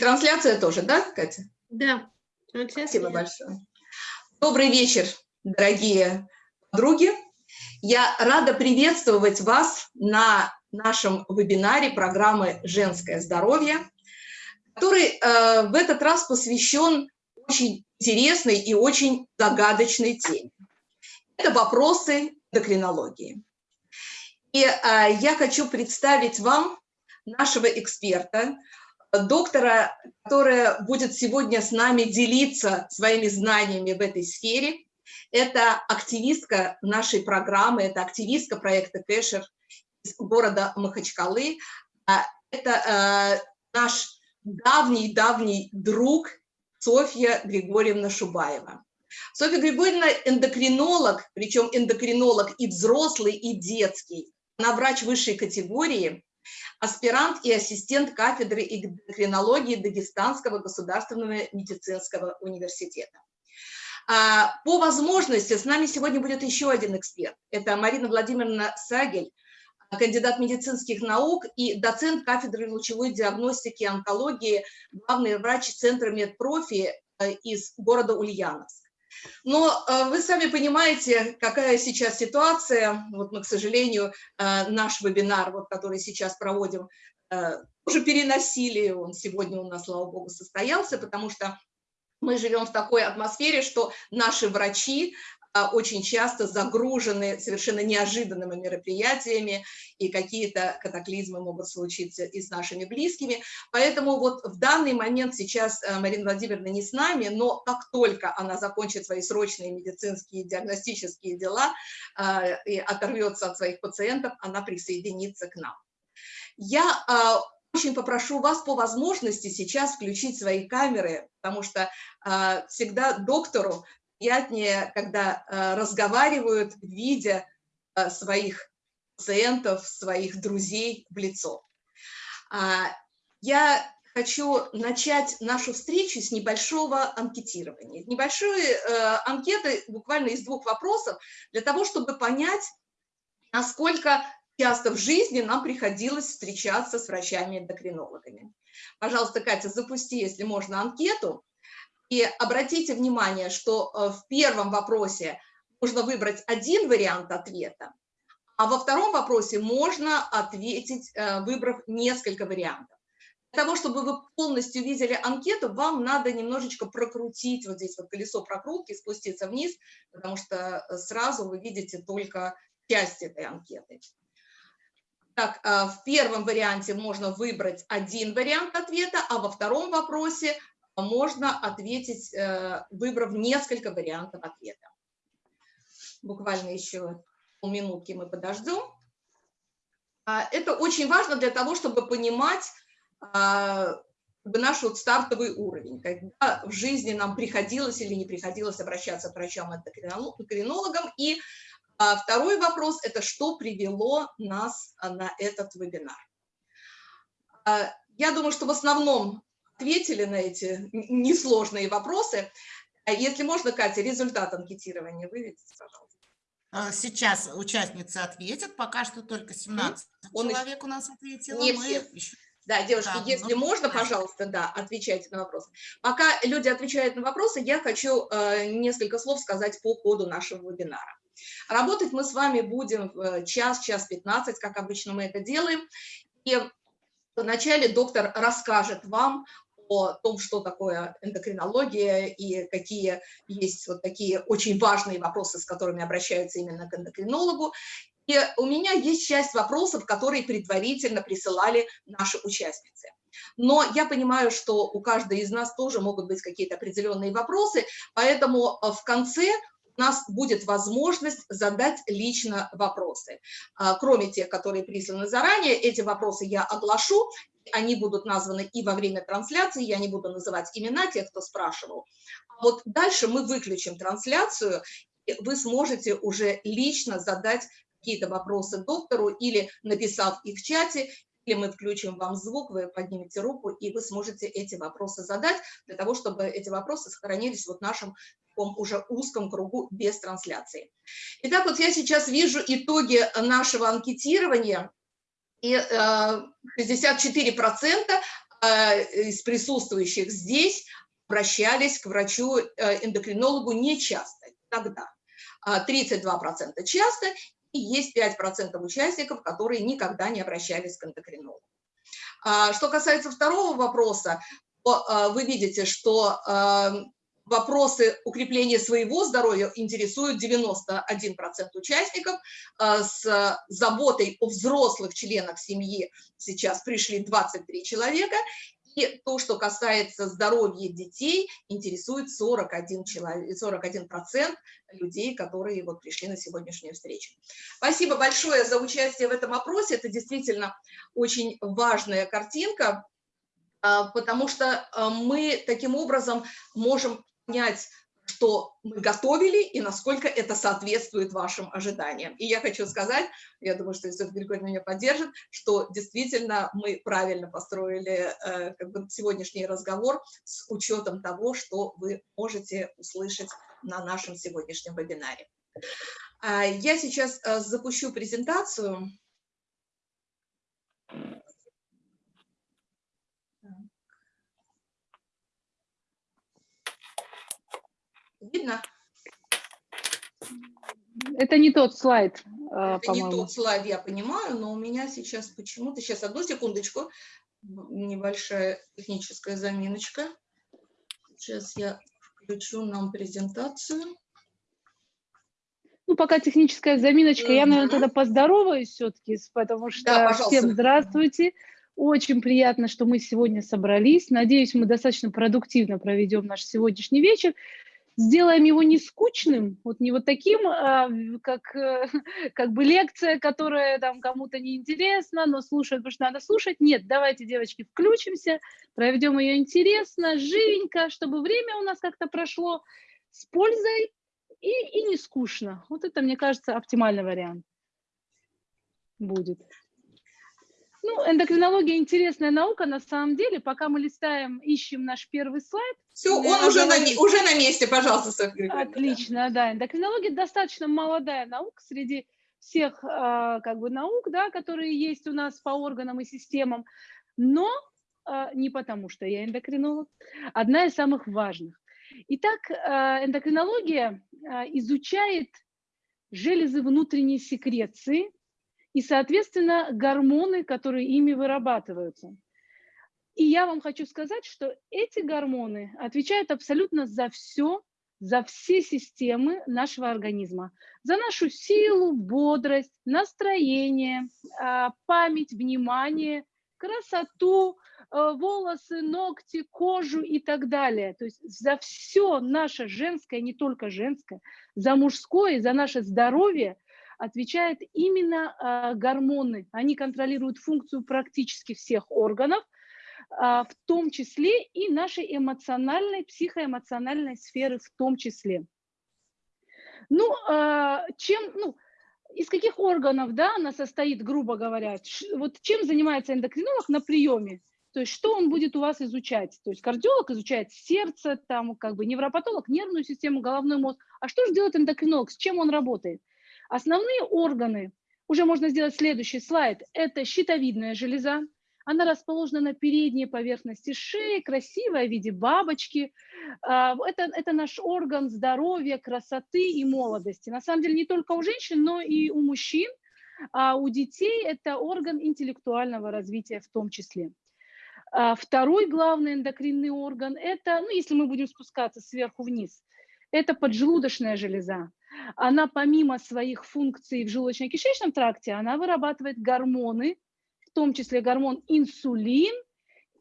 Трансляция тоже, да, Катя? Да. Трансляция. Спасибо большое. Добрый вечер, дорогие подруги. Я рада приветствовать вас на нашем вебинаре программы «Женское здоровье», который э, в этот раз посвящен очень интересной и очень загадочной теме. Это вопросы эндокринологии. И э, я хочу представить вам нашего эксперта, доктора, которая будет сегодня с нами делиться своими знаниями в этой сфере. Это активистка нашей программы, это активистка проекта Кэшер из города Махачкалы. А, это э, наш давний-давний друг Софья Григорьевна Шубаева. Софья Григорьевна эндокринолог, причем эндокринолог и взрослый, и детский. Она врач высшей категории, аспирант и ассистент кафедры эндокринологии Дагестанского государственного медицинского университета. А, по возможности с нами сегодня будет еще один эксперт. Это Марина Владимировна Сагель, кандидат медицинских наук и доцент кафедры лучевой диагностики и онкологии, главный врач Центра медпрофи э, из города Ульяновск. Но э, вы сами понимаете, какая сейчас ситуация. Вот мы, к сожалению, э, наш вебинар, вот, который сейчас проводим, э, уже переносили. Он сегодня у нас, слава богу, состоялся, потому что мы живем в такой атмосфере, что наши врачи, очень часто загружены совершенно неожиданными мероприятиями, и какие-то катаклизмы могут случиться и с нашими близкими. Поэтому вот в данный момент сейчас э, Марина Владимировна не с нами, но как только она закончит свои срочные медицинские диагностические дела э, и оторвется от своих пациентов, она присоединится к нам. Я э, очень попрошу вас по возможности сейчас включить свои камеры, потому что э, всегда доктору приятнее, когда э, разговаривают, видя э, своих пациентов, своих друзей в лицо. А, я хочу начать нашу встречу с небольшого анкетирования. Небольшой э, анкеты буквально из двух вопросов для того, чтобы понять, насколько часто в жизни нам приходилось встречаться с врачами-эндокринологами. Пожалуйста, Катя, запусти, если можно, анкету. И обратите внимание, что э, в первом вопросе нужно выбрать один вариант ответа, а во втором вопросе можно ответить, э, выбрав несколько вариантов. Для того, чтобы вы полностью видели анкету, вам надо немножечко прокрутить вот здесь вот колесо прокрутки, спуститься вниз, потому что э, сразу вы видите только часть этой анкеты. Так, в первом варианте можно выбрать один вариант ответа, а во втором вопросе можно ответить, э, выбрав несколько вариантов ответа. Буквально еще полминутки мы подождем. А, это очень важно для того, чтобы понимать а, наш вот стартовый уровень, когда в жизни нам приходилось или не приходилось обращаться к врачам-эндокринологам. И а, второй вопрос – это что привело нас на этот вебинар. Я думаю, что в основном ответили на эти несложные вопросы. А если можно, Катя, результат анкетирования выведите, пожалуйста. А, сейчас участницы ответят, пока что только 17 Он человек еще... у нас ответило. Не все. Еще... Да, девушки, да, если ну, можно, пожалуйста, да, отвечайте на вопросы. Пока люди отвечают на вопросы, я хочу э, несколько слов сказать по ходу нашего вебинара. Работать мы с вами будем в час, час 15, как обычно мы это делаем. И вначале доктор расскажет вам о том, что такое эндокринология и какие есть вот такие очень важные вопросы, с которыми обращаются именно к эндокринологу. И у меня есть часть вопросов, которые предварительно присылали наши участницы. Но я понимаю, что у каждой из нас тоже могут быть какие-то определенные вопросы, поэтому э, в конце у нас будет возможность задать лично вопросы. А, кроме тех, которые присланы заранее, эти вопросы я оглашу, они будут названы и во время трансляции, я не буду называть имена тех, кто спрашивал. Вот дальше мы выключим трансляцию, и вы сможете уже лично задать какие-то вопросы доктору или написав их в чате, или мы включим вам звук, вы поднимете руку, и вы сможете эти вопросы задать, для того, чтобы эти вопросы сохранились вот в нашем уже узком кругу без трансляции. Итак, вот я сейчас вижу итоги нашего анкетирования и 64% э, из присутствующих здесь обращались к врачу-эндокринологу нечасто, тогда. 32% часто, и есть 5% участников, которые никогда не обращались к эндокринологу. Что касается второго вопроса, вы видите, что вопросы укрепления своего здоровья интересуют 91% участников. А, с заботой о взрослых членах семьи сейчас пришли 23 человека. И то, что касается здоровья детей, интересует 41, человек, 41 людей, которые вот пришли на сегодняшнюю встречу. Спасибо большое за участие в этом опросе. Это действительно очень важная картинка, а, потому что а, мы таким образом можем понять, что мы готовили и насколько это соответствует вашим ожиданиям. И я хочу сказать, я думаю, что Иосиф Григорьевна меня поддержит, что действительно мы правильно построили э, как бы сегодняшний разговор с учетом того, что вы можете услышать на нашем сегодняшнем вебинаре. А, я сейчас э, запущу презентацию. Видно? Это не тот слайд, а, Это не тот слайд, я понимаю, но у меня сейчас почему-то... Сейчас, одну секундочку. Небольшая техническая заминочка. Сейчас я включу нам презентацию. Ну, пока техническая заминочка, mm -hmm. я, наверное, тогда поздороваюсь все-таки, потому что да, всем здравствуйте. Очень приятно, что мы сегодня собрались. Надеюсь, мы достаточно продуктивно проведем наш сегодняшний вечер сделаем его не скучным, вот не вот таким, а, как, э, как бы лекция, которая там кому-то неинтересна, но слушать, потому что надо слушать. Нет, давайте, девочки, включимся, проведем ее интересно, живенько, чтобы время у нас как-то прошло с пользой и, и не скучно. Вот это, мне кажется, оптимальный вариант будет. Ну, эндокринология интересная наука, на самом деле. Пока мы листаем, ищем наш первый слайд. Все, он уже на, уже на месте, пожалуйста, Софья. Отлично, да. Эндокринология достаточно молодая наука среди всех а, как бы наук, да, которые есть у нас по органам и системам, но а, не потому, что я эндокринолог, одна из самых важных. Итак, а, эндокринология изучает железы внутренней секреции, и, соответственно, гормоны, которые ими вырабатываются. И я вам хочу сказать, что эти гормоны отвечают абсолютно за все, за все системы нашего организма. За нашу силу, бодрость, настроение, а, память, внимание, красоту, а, волосы, ногти, кожу и так далее. То есть за все наше женское, не только женское, за мужское, за наше здоровье – отвечают именно э, гормоны. Они контролируют функцию практически всех органов, э, в том числе и нашей эмоциональной, психоэмоциональной сферы в том числе. Ну, э, чем, ну, из каких органов, да, она состоит, грубо говоря, вот чем занимается эндокринолог на приеме? То есть что он будет у вас изучать? То есть кардиолог изучает сердце, там как бы невропатолог, нервную систему, головной мозг. А что же делает эндокринолог? С чем он работает? Основные органы, уже можно сделать следующий слайд, это щитовидная железа. Она расположена на передней поверхности шеи, красивая в виде бабочки. А, это, это наш орган здоровья, красоты и молодости. На самом деле не только у женщин, но и у мужчин, а у детей это орган интеллектуального развития в том числе. А второй главный эндокринный орган – это, ну, если мы будем спускаться сверху вниз, это поджелудочная железа она помимо своих функций в желудочно-кишечном тракте, она вырабатывает гормоны, в том числе гормон инсулин,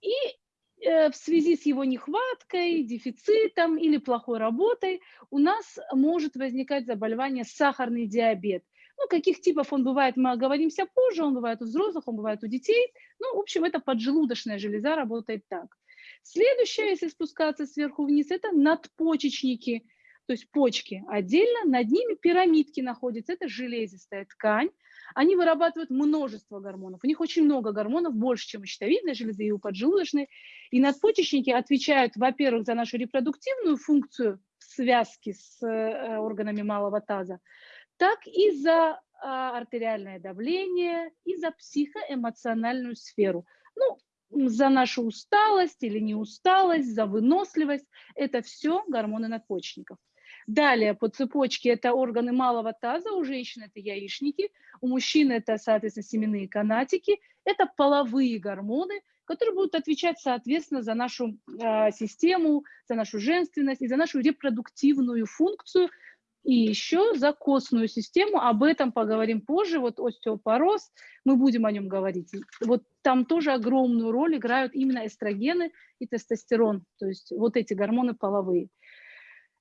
и э, в связи с его нехваткой, дефицитом или плохой работой у нас может возникать заболевание сахарный диабет. Ну, каких типов он бывает, мы оговоримся позже, он бывает у взрослых, он бывает у детей. Ну, в общем, это поджелудочная железа работает так. Следующее, если спускаться сверху вниз, это надпочечники – то есть почки отдельно, над ними пирамидки находятся, это железистая ткань, они вырабатывают множество гормонов. У них очень много гормонов, больше, чем у щитовидной железы и у поджелудочной. И надпочечники отвечают, во-первых, за нашу репродуктивную функцию в связке с э, органами малого таза, так и за а, артериальное давление, и за психоэмоциональную сферу. Ну, за нашу усталость или не усталость, за выносливость. Это все гормоны надпочечников. Далее по цепочке это органы малого таза, у женщин это яичники, у мужчин это, соответственно, семенные канатики. Это половые гормоны, которые будут отвечать, соответственно, за нашу э, систему, за нашу женственность и за нашу репродуктивную функцию, и еще за костную систему, об этом поговорим позже, вот остеопороз, мы будем о нем говорить. Вот там тоже огромную роль играют именно эстрогены и тестостерон, то есть вот эти гормоны половые.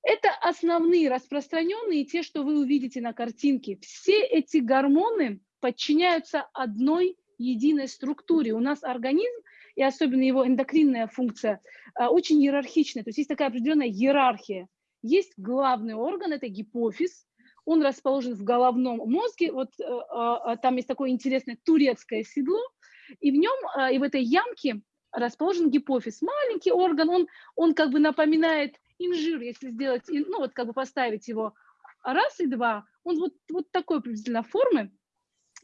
Это основные распространенные, те, что вы увидите на картинке. Все эти гормоны подчиняются одной единой структуре. У нас организм, и особенно его эндокринная функция, а, очень иерархичная, то есть есть такая определенная иерархия. Есть главный орган, это гипофиз, он расположен в головном мозге, вот э, э, там есть такое интересное турецкое седло, и в нем, и в этой ямке расположен гипофиз. Маленький орган, он, он как бы напоминает инжир, если сделать, ну вот как бы поставить его раз и два, он вот, вот такой приблизительно формы,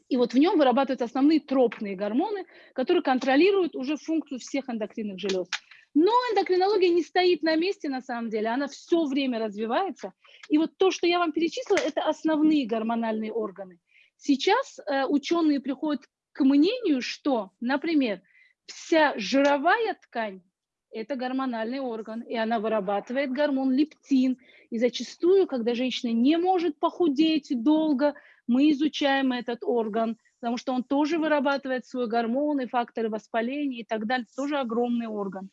и вот в нем вырабатываются основные тропные гормоны, которые контролируют уже функцию всех эндокринных желез. Но эндокринология не стоит на месте, на самом деле, она все время развивается. И вот то, что я вам перечислила, это основные гормональные органы. Сейчас э, ученые приходят к мнению, что, например, вся жировая ткань – это гормональный орган, и она вырабатывает гормон лептин. И зачастую, когда женщина не может похудеть долго, мы изучаем этот орган, потому что он тоже вырабатывает свой гормон и факторы воспаления и так далее, тоже огромный орган.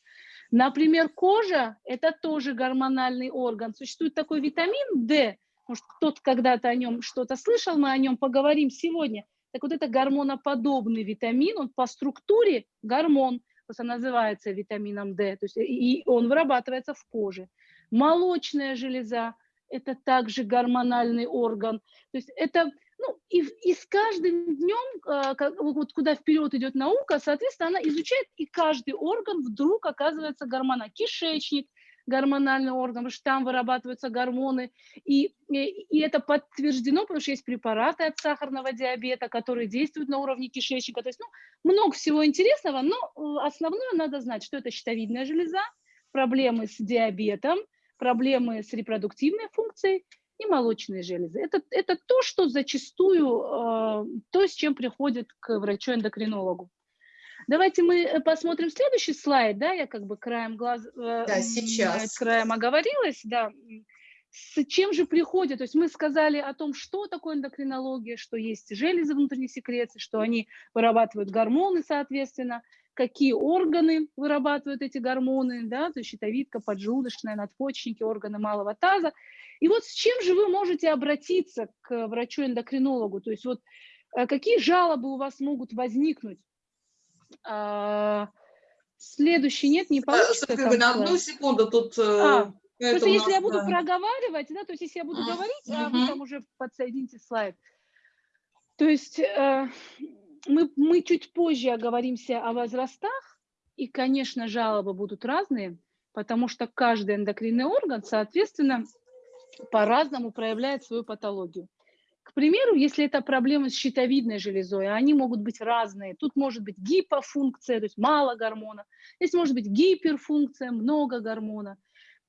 Например, кожа – это тоже гормональный орган. Существует такой витамин D, может, кто-то когда-то о нем что-то слышал, мы о нем поговорим сегодня. Так вот, это гормоноподобный витамин, он по структуре гормон, просто называется витамином D, то есть и он вырабатывается в коже. Молочная железа – это также гормональный орган. То есть это ну, и, и с каждым днем, а, вот куда вперед идет наука, соответственно, она изучает, и каждый орган вдруг оказывается гормона. Кишечник, гормональный орган, потому что там вырабатываются гормоны. И, и, и это подтверждено, потому что есть препараты от сахарного диабета, которые действуют на уровне кишечника. То есть ну, много всего интересного, но э, основное надо знать, что это щитовидная железа, проблемы с диабетом, проблемы с репродуктивной функцией и молочные железы. Это, это то, что зачастую, э, то, с чем приходит к врачу-эндокринологу. Давайте мы э, посмотрим следующий слайд, да, я как бы краем глаз, э, да, сейчас. краем оговорилась, да. С чем же приходит? То есть мы сказали о том, что такое эндокринология, что есть железы внутренней секреции, что они вырабатывают гормоны, соответственно, какие органы вырабатывают эти гормоны, да, то есть щитовидка, поджелудочная, надпочечники, органы малого таза. И вот с чем же вы можете обратиться к врачу-эндокринологу? То есть вот э, какие жалобы у вас могут возникнуть? А, следующий нет, не получится. Софья, там, на одну секунду тут... Э, а, Просто если я буду да. проговаривать, да, то есть если я буду говорить, а вы там уже подсоедините слайд. То есть э, мы, мы чуть позже оговоримся о возрастах, и, конечно, жалобы будут разные, потому что каждый эндокринный орган, соответственно, по-разному проявляет свою патологию. Примеру, если это проблемы с щитовидной железой, они могут быть разные. Тут может быть гипофункция, то есть мало гормона. Здесь может быть гиперфункция, много гормона.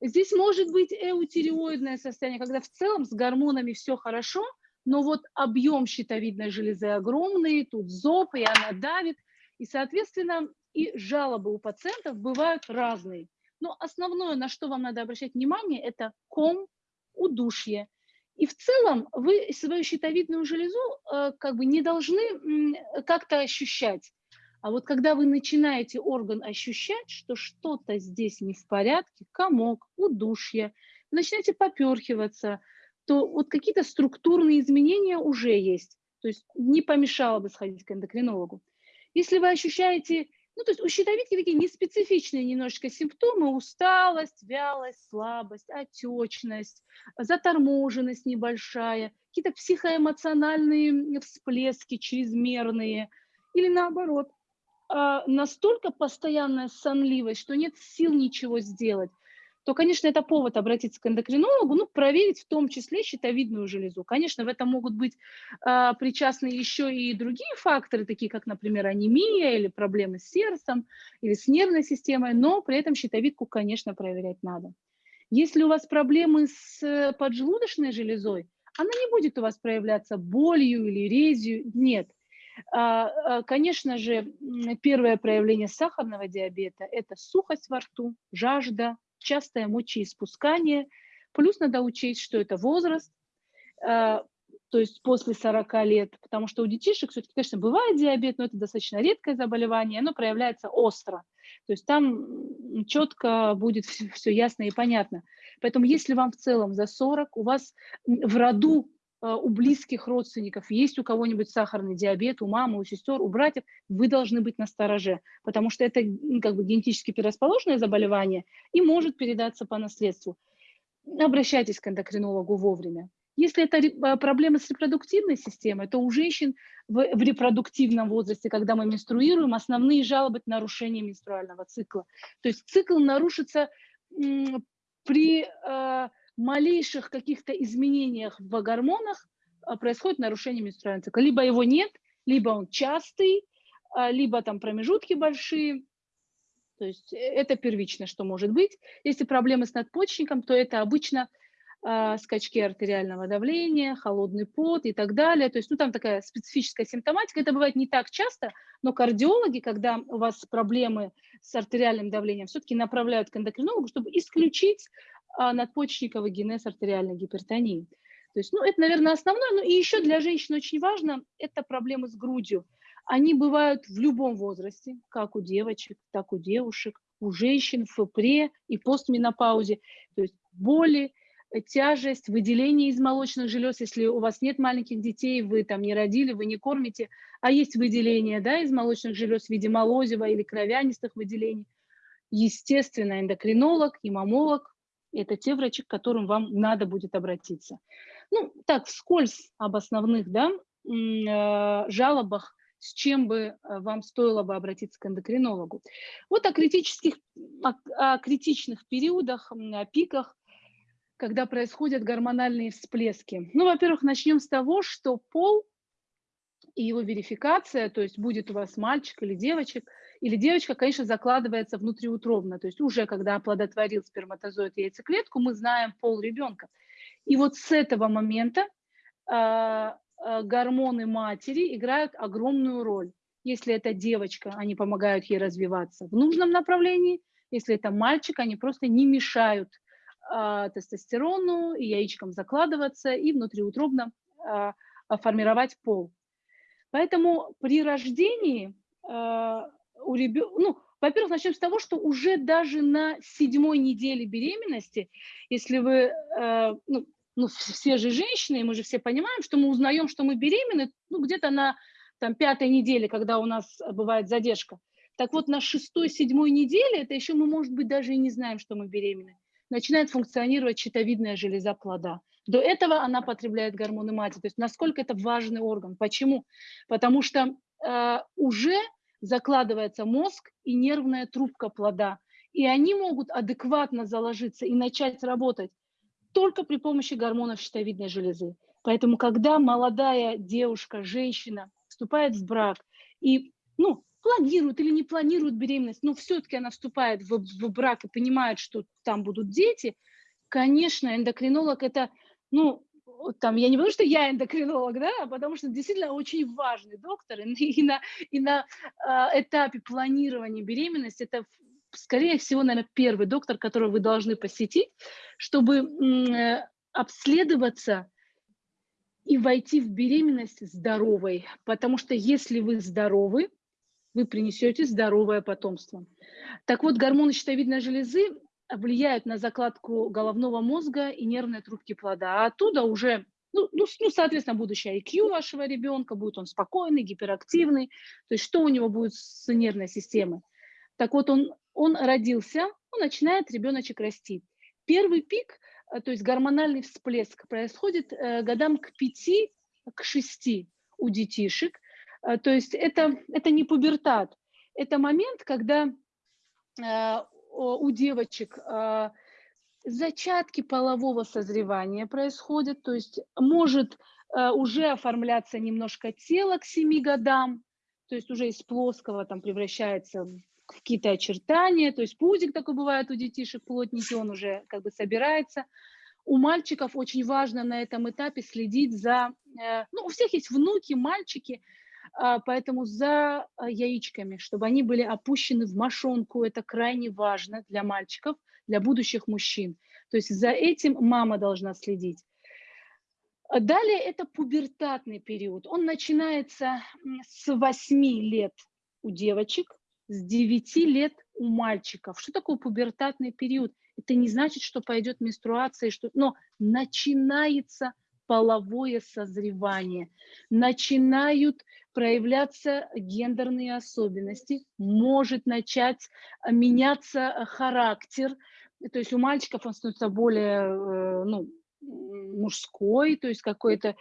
Здесь может быть эутериоидное состояние, когда в целом с гормонами все хорошо, но вот объем щитовидной железы огромный, тут зоб, и она давит. И, соответственно, и жалобы у пациентов бывают разные. Но основное, на что вам надо обращать внимание, это ком, удушье. И в целом вы свою щитовидную железу э, как бы не должны как-то ощущать. А вот когда вы начинаете орган ощущать, что что-то здесь не в порядке, комок, удушье, начинаете поперхиваться, то вот какие-то структурные изменения уже есть. То есть не помешало бы сходить к эндокринологу. Если вы ощущаете ну, то есть у щитовидки такие неспецифичные немножечко симптомы, усталость, вялость, слабость, отечность, заторможенность небольшая, какие-то психоэмоциональные всплески чрезмерные, или наоборот, а, настолько постоянная сонливость, что нет сил ничего сделать. То, конечно, это повод обратиться к эндокринологу, ну, проверить в том числе щитовидную железу. Конечно, в этом могут быть э, причастны еще и другие факторы, такие как, например, анемия или проблемы с сердцем или с нервной системой, но при этом щитовидку, конечно, проверять надо. Если у вас проблемы с поджелудочной железой, она не будет у вас проявляться болью или резью, нет. А, а, конечно же, первое проявление сахарного диабета – это сухость во рту, жажда, частое мочеиспускание. Плюс надо учесть, что это возраст, а, то есть после 40 лет, потому что у детишек все-таки, конечно, бывает диабет, но это достаточно редкое заболевание, оно проявляется остро. То есть там четко будет все, все ясно и понятно. Поэтому если вам в целом за 40, у вас в роду у близких родственников есть у кого-нибудь сахарный диабет, у мамы, у сестер, у братьев, вы должны быть на стороже, потому что это как бы генетически предрасположенное заболевание и может передаться по наследству. Обращайтесь к эндокринологу вовремя. Если это а, проблемы с репродуктивной системой, то у женщин в, в репродуктивном возрасте, когда мы менструируем, основные жалобы – нарушение менструального цикла. То есть цикл нарушится при э, малейших каких-то изменениях в гормонах, э, происходит нарушение менструального цикла. Либо его нет, либо он частый, э, либо там промежутки большие. То есть э, это первично, что может быть. Если проблемы с надпочечником, то это обычно а, скачки артериального давления, холодный пот и так далее. То есть, ну, там такая специфическая симптоматика. Это бывает не так часто, но кардиологи, когда у вас проблемы с артериальным давлением, все-таки направляют к эндокринологу, чтобы исключить а, надпочечниковый генез артериальной гипертонии. То есть, ну, это, наверное, основное. Ну, и еще для женщин очень важно, это проблемы с грудью. Они бывают в любом возрасте, как у девочек, так у девушек, у женщин в пре и постменопаузе. То есть боли, тяжесть, выделение из молочных желез, если у вас нет маленьких детей, вы там не родили, вы не кормите, а есть выделение да, из молочных желез в виде молозива или кровянистых выделений. Естественно, эндокринолог и мамолог – это те врачи, к которым вам надо будет обратиться. Ну, так, вскользь об основных да, э, жалобах, с чем бы э, вам стоило бы обратиться к эндокринологу. Вот о критических, о, о критичных периодах, о пиках когда происходят гормональные всплески? Ну, во-первых, начнем с того, что пол и его верификация, то есть будет у вас мальчик или девочек, или девочка, конечно, закладывается внутриутробно, то есть уже когда оплодотворил сперматозоид яйцеклетку, мы знаем пол ребенка. И вот с этого момента э, э, гормоны матери играют огромную роль. Если это девочка, они помогают ей развиваться в нужном направлении, если это мальчик, они просто не мешают а, тестостерону, и яичкам закладываться, и внутриутробно а, формировать пол. Поэтому при рождении у ребенка, ну, во-первых, начнем с того, что уже даже на седьмой неделе беременности, если вы, ну, ну, все же женщины, мы же все понимаем, что мы узнаем, что мы беременны, ну, где-то на там, пятой неделе, когда у нас бывает задержка. Так вот, на шестой-седьмой неделе, это еще мы, может быть, даже и не знаем, что мы беременны начинает функционировать щитовидная железа плода. До этого она потребляет гормоны матери. То есть насколько это важный орган. Почему? Потому что э, уже закладывается мозг и нервная трубка плода. И они могут адекватно заложиться и начать работать только при помощи гормонов щитовидной железы. Поэтому, когда молодая девушка, женщина вступает в брак и ну, планирует или не планирует беременность, но все-таки она вступает в, в брак и понимает, что там будут дети, конечно, эндокринолог это, ну, там, я не потому, что я эндокринолог, да, а потому что действительно очень важный доктор, и, на, и на э, этапе планирования беременности это, скорее всего, наверное, первый доктор, которого вы должны посетить, чтобы э, обследоваться и войти в беременность здоровой, потому что если вы здоровы, вы принесете здоровое потомство. Так вот, гормоны щитовидной железы влияют на закладку головного мозга и нервной трубки плода, а оттуда уже, ну, ну, ну соответственно, будущее IQ вашего ребенка, будет он спокойный, гиперактивный, то есть что у него будет с нервной системой. Так вот, он, он родился, он начинает ребеночек расти. Первый пик, э, то есть гормональный всплеск, происходит э, годам к 5, к 6 у детишек, а, то есть это, это не пубертат, это момент, когда у девочек а, зачатки полового созревания происходят, то есть может э, уже оформляться немножко тело к 7 годам, то есть уже из плоского там превращается в какие-то очертания, то есть пузик такой бывает у детишек, плотненький, он уже как бы собирается. У мальчиков очень важно на этом этапе следить за, э, ну, у всех есть внуки, мальчики, а, поэтому за а, яичками, чтобы они были опущены в мошонку, это крайне важно для мальчиков, для будущих мужчин. То есть за этим мама должна следить. А далее это пубертатный период. Он начинается с 8 лет у девочек, с 9 лет у мальчиков. Что такое пубертатный период? Это не значит, что пойдет менструация, что... но начинается половое созревание, начинают проявляться гендерные особенности, может начать меняться характер, то есть у мальчиков он становится более, э, ну, мужской, то есть какие-то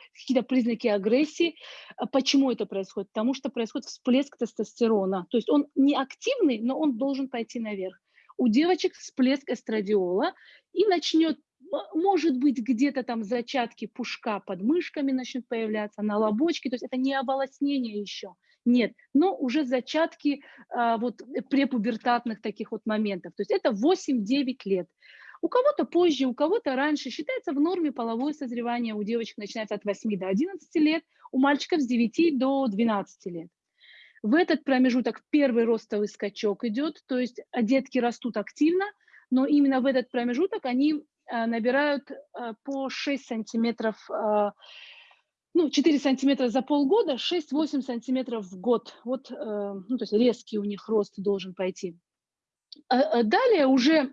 признаки агрессии. А почему это происходит? Потому что происходит всплеск тестостерона. То есть он не активный, но он должен пойти наверх. У девочек всплеск эстрадиола и начнет может быть, где-то там зачатки пушка под мышками начнут появляться, на лобочке, то есть это не оволоснение еще, нет, но уже зачатки а, вот препубертатных таких вот моментов, то есть это 8-9 лет. У кого-то позже, у кого-то раньше. Считается в норме половое созревание у девочек начинается от 8 до 11 лет, у мальчиков с 9 до 12 лет. В этот промежуток первый ростовый скачок идет, то есть а детки растут активно, но именно в этот промежуток они набирают а, по 6 сантиметров, ну, 4 сантиметра за полгода, 6-8 сантиметров в год. Вот, э, ну, то есть резкий у них рост должен пойти. Далее уже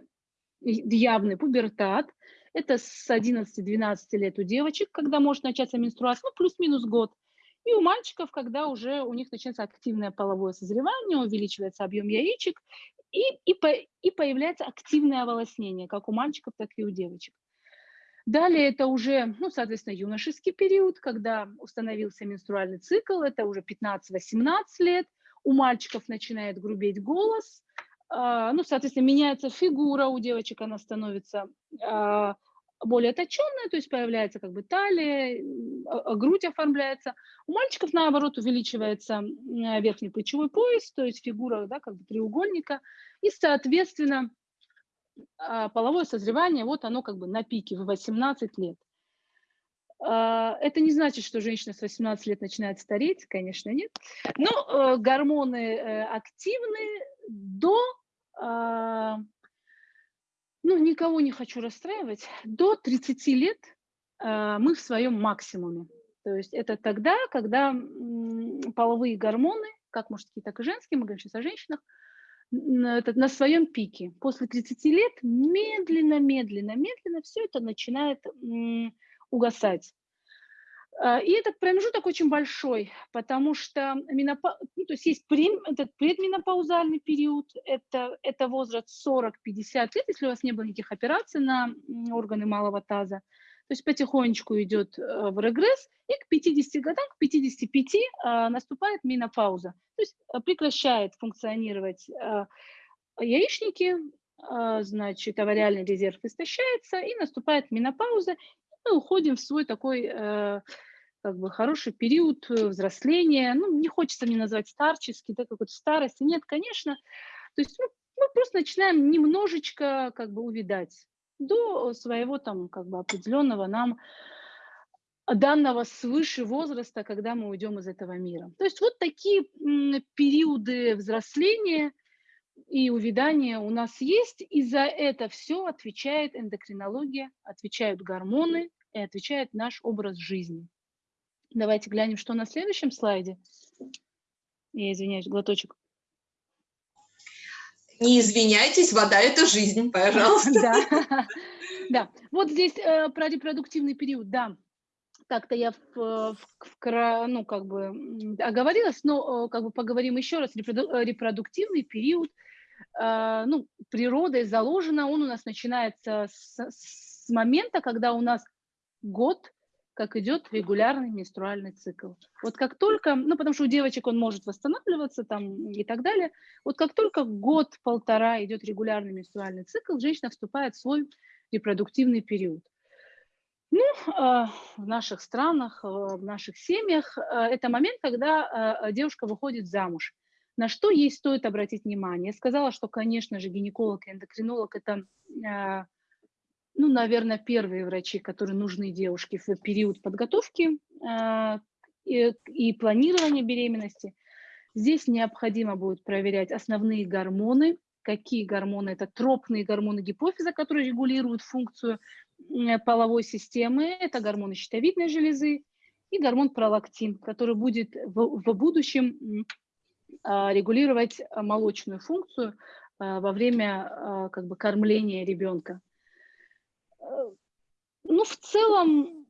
явный пубертат. Это с 11-12 лет у девочек, когда может начаться менструация, ну, плюс-минус год. И у мальчиков, когда уже у них начинается активное половое созревание, увеличивается объем яичек, и, и, по, и появляется активное оволоснение, как у мальчиков, так и у девочек. Далее это уже, ну, соответственно, юношеский период, когда установился менструальный цикл, это уже 15-18 лет, у мальчиков начинает грубеть голос, а, ну, соответственно, меняется фигура у девочек, она становится а, более точенная, то есть появляется как бы талия, а, грудь оформляется. У мальчиков, наоборот, увеличивается верхний плечевой пояс, то есть фигура да, как бы треугольника, и, соответственно, половое созревание, вот оно как бы на пике в 18 лет. Это не значит, что женщина с 18 лет начинает стареть, конечно, нет. Но э, гормоны э, активны до а, ну, никого не хочу расстраивать, до 30 лет а, мы в своем максимуме. То есть это тогда, когда половые гормоны, как мужские, так и женские, мы говорим сейчас о женщинах, это на своем пике. После 30 лет медленно, медленно, медленно все это начинает угасать. А, и этот промежуток очень большой, потому что менопа... ну, то есть есть прем... этот предменопаузальный период, это, это возраст 40-50 лет, если у вас не было никаких операций на органы малого таза. То есть потихонечку идет э, в регресс, и к 50 годам, к 55 а, наступает менопауза. То есть э, прекращает функционировать а, яичники, значит, авариальный резерв истощается, и наступает менопауза, мы уходим в свой такой э, как бы хороший период э, взросления, ну, не хочется мне назвать старческий, да, какой-то старости, нет, конечно, то есть ну, мы просто начинаем немножечко как бы увидать до своего там как бы определенного нам данного свыше возраста, когда мы уйдем из этого мира. То есть вот такие периоды взросления и увядания у нас есть, и за это все отвечает эндокринология, отвечают гормоны и отвечает наш образ жизни. Давайте глянем, что на следующем слайде. Я извиняюсь, глоточек. Не извиняйтесь, вода – это жизнь, пожалуйста. Да, вот здесь э, про репродуктивный период, да. Как-то я в, в, в, ну, как бы оговорилась, но э, как бы поговорим еще раз. Репроду, э, репродуктивный период, э, ну, природой заложено, он у нас начинается с, с момента, когда у нас год как идет регулярный менструальный цикл. Вот как только, ну потому что у девочек он может восстанавливаться там и так далее, вот как только год-полтора идет регулярный менструальный цикл, женщина вступает в свой репродуктивный период. Ну, в наших странах, в наших семьях это момент, когда девушка выходит замуж. На что ей стоит обратить внимание? Я сказала, что, конечно же, гинеколог и эндокринолог – это, ну, наверное, первые врачи, которые нужны девушке в период подготовки э, и, и планирования беременности. Здесь необходимо будет проверять основные гормоны, какие гормоны, это тропные гормоны гипофиза, которые регулируют функцию э, половой системы, это гормоны щитовидной железы и гормон пролактин, который будет в, в будущем а, регулировать а, молочную функцию а, во время как бы, кормления ребенка. Э, ну, в целом,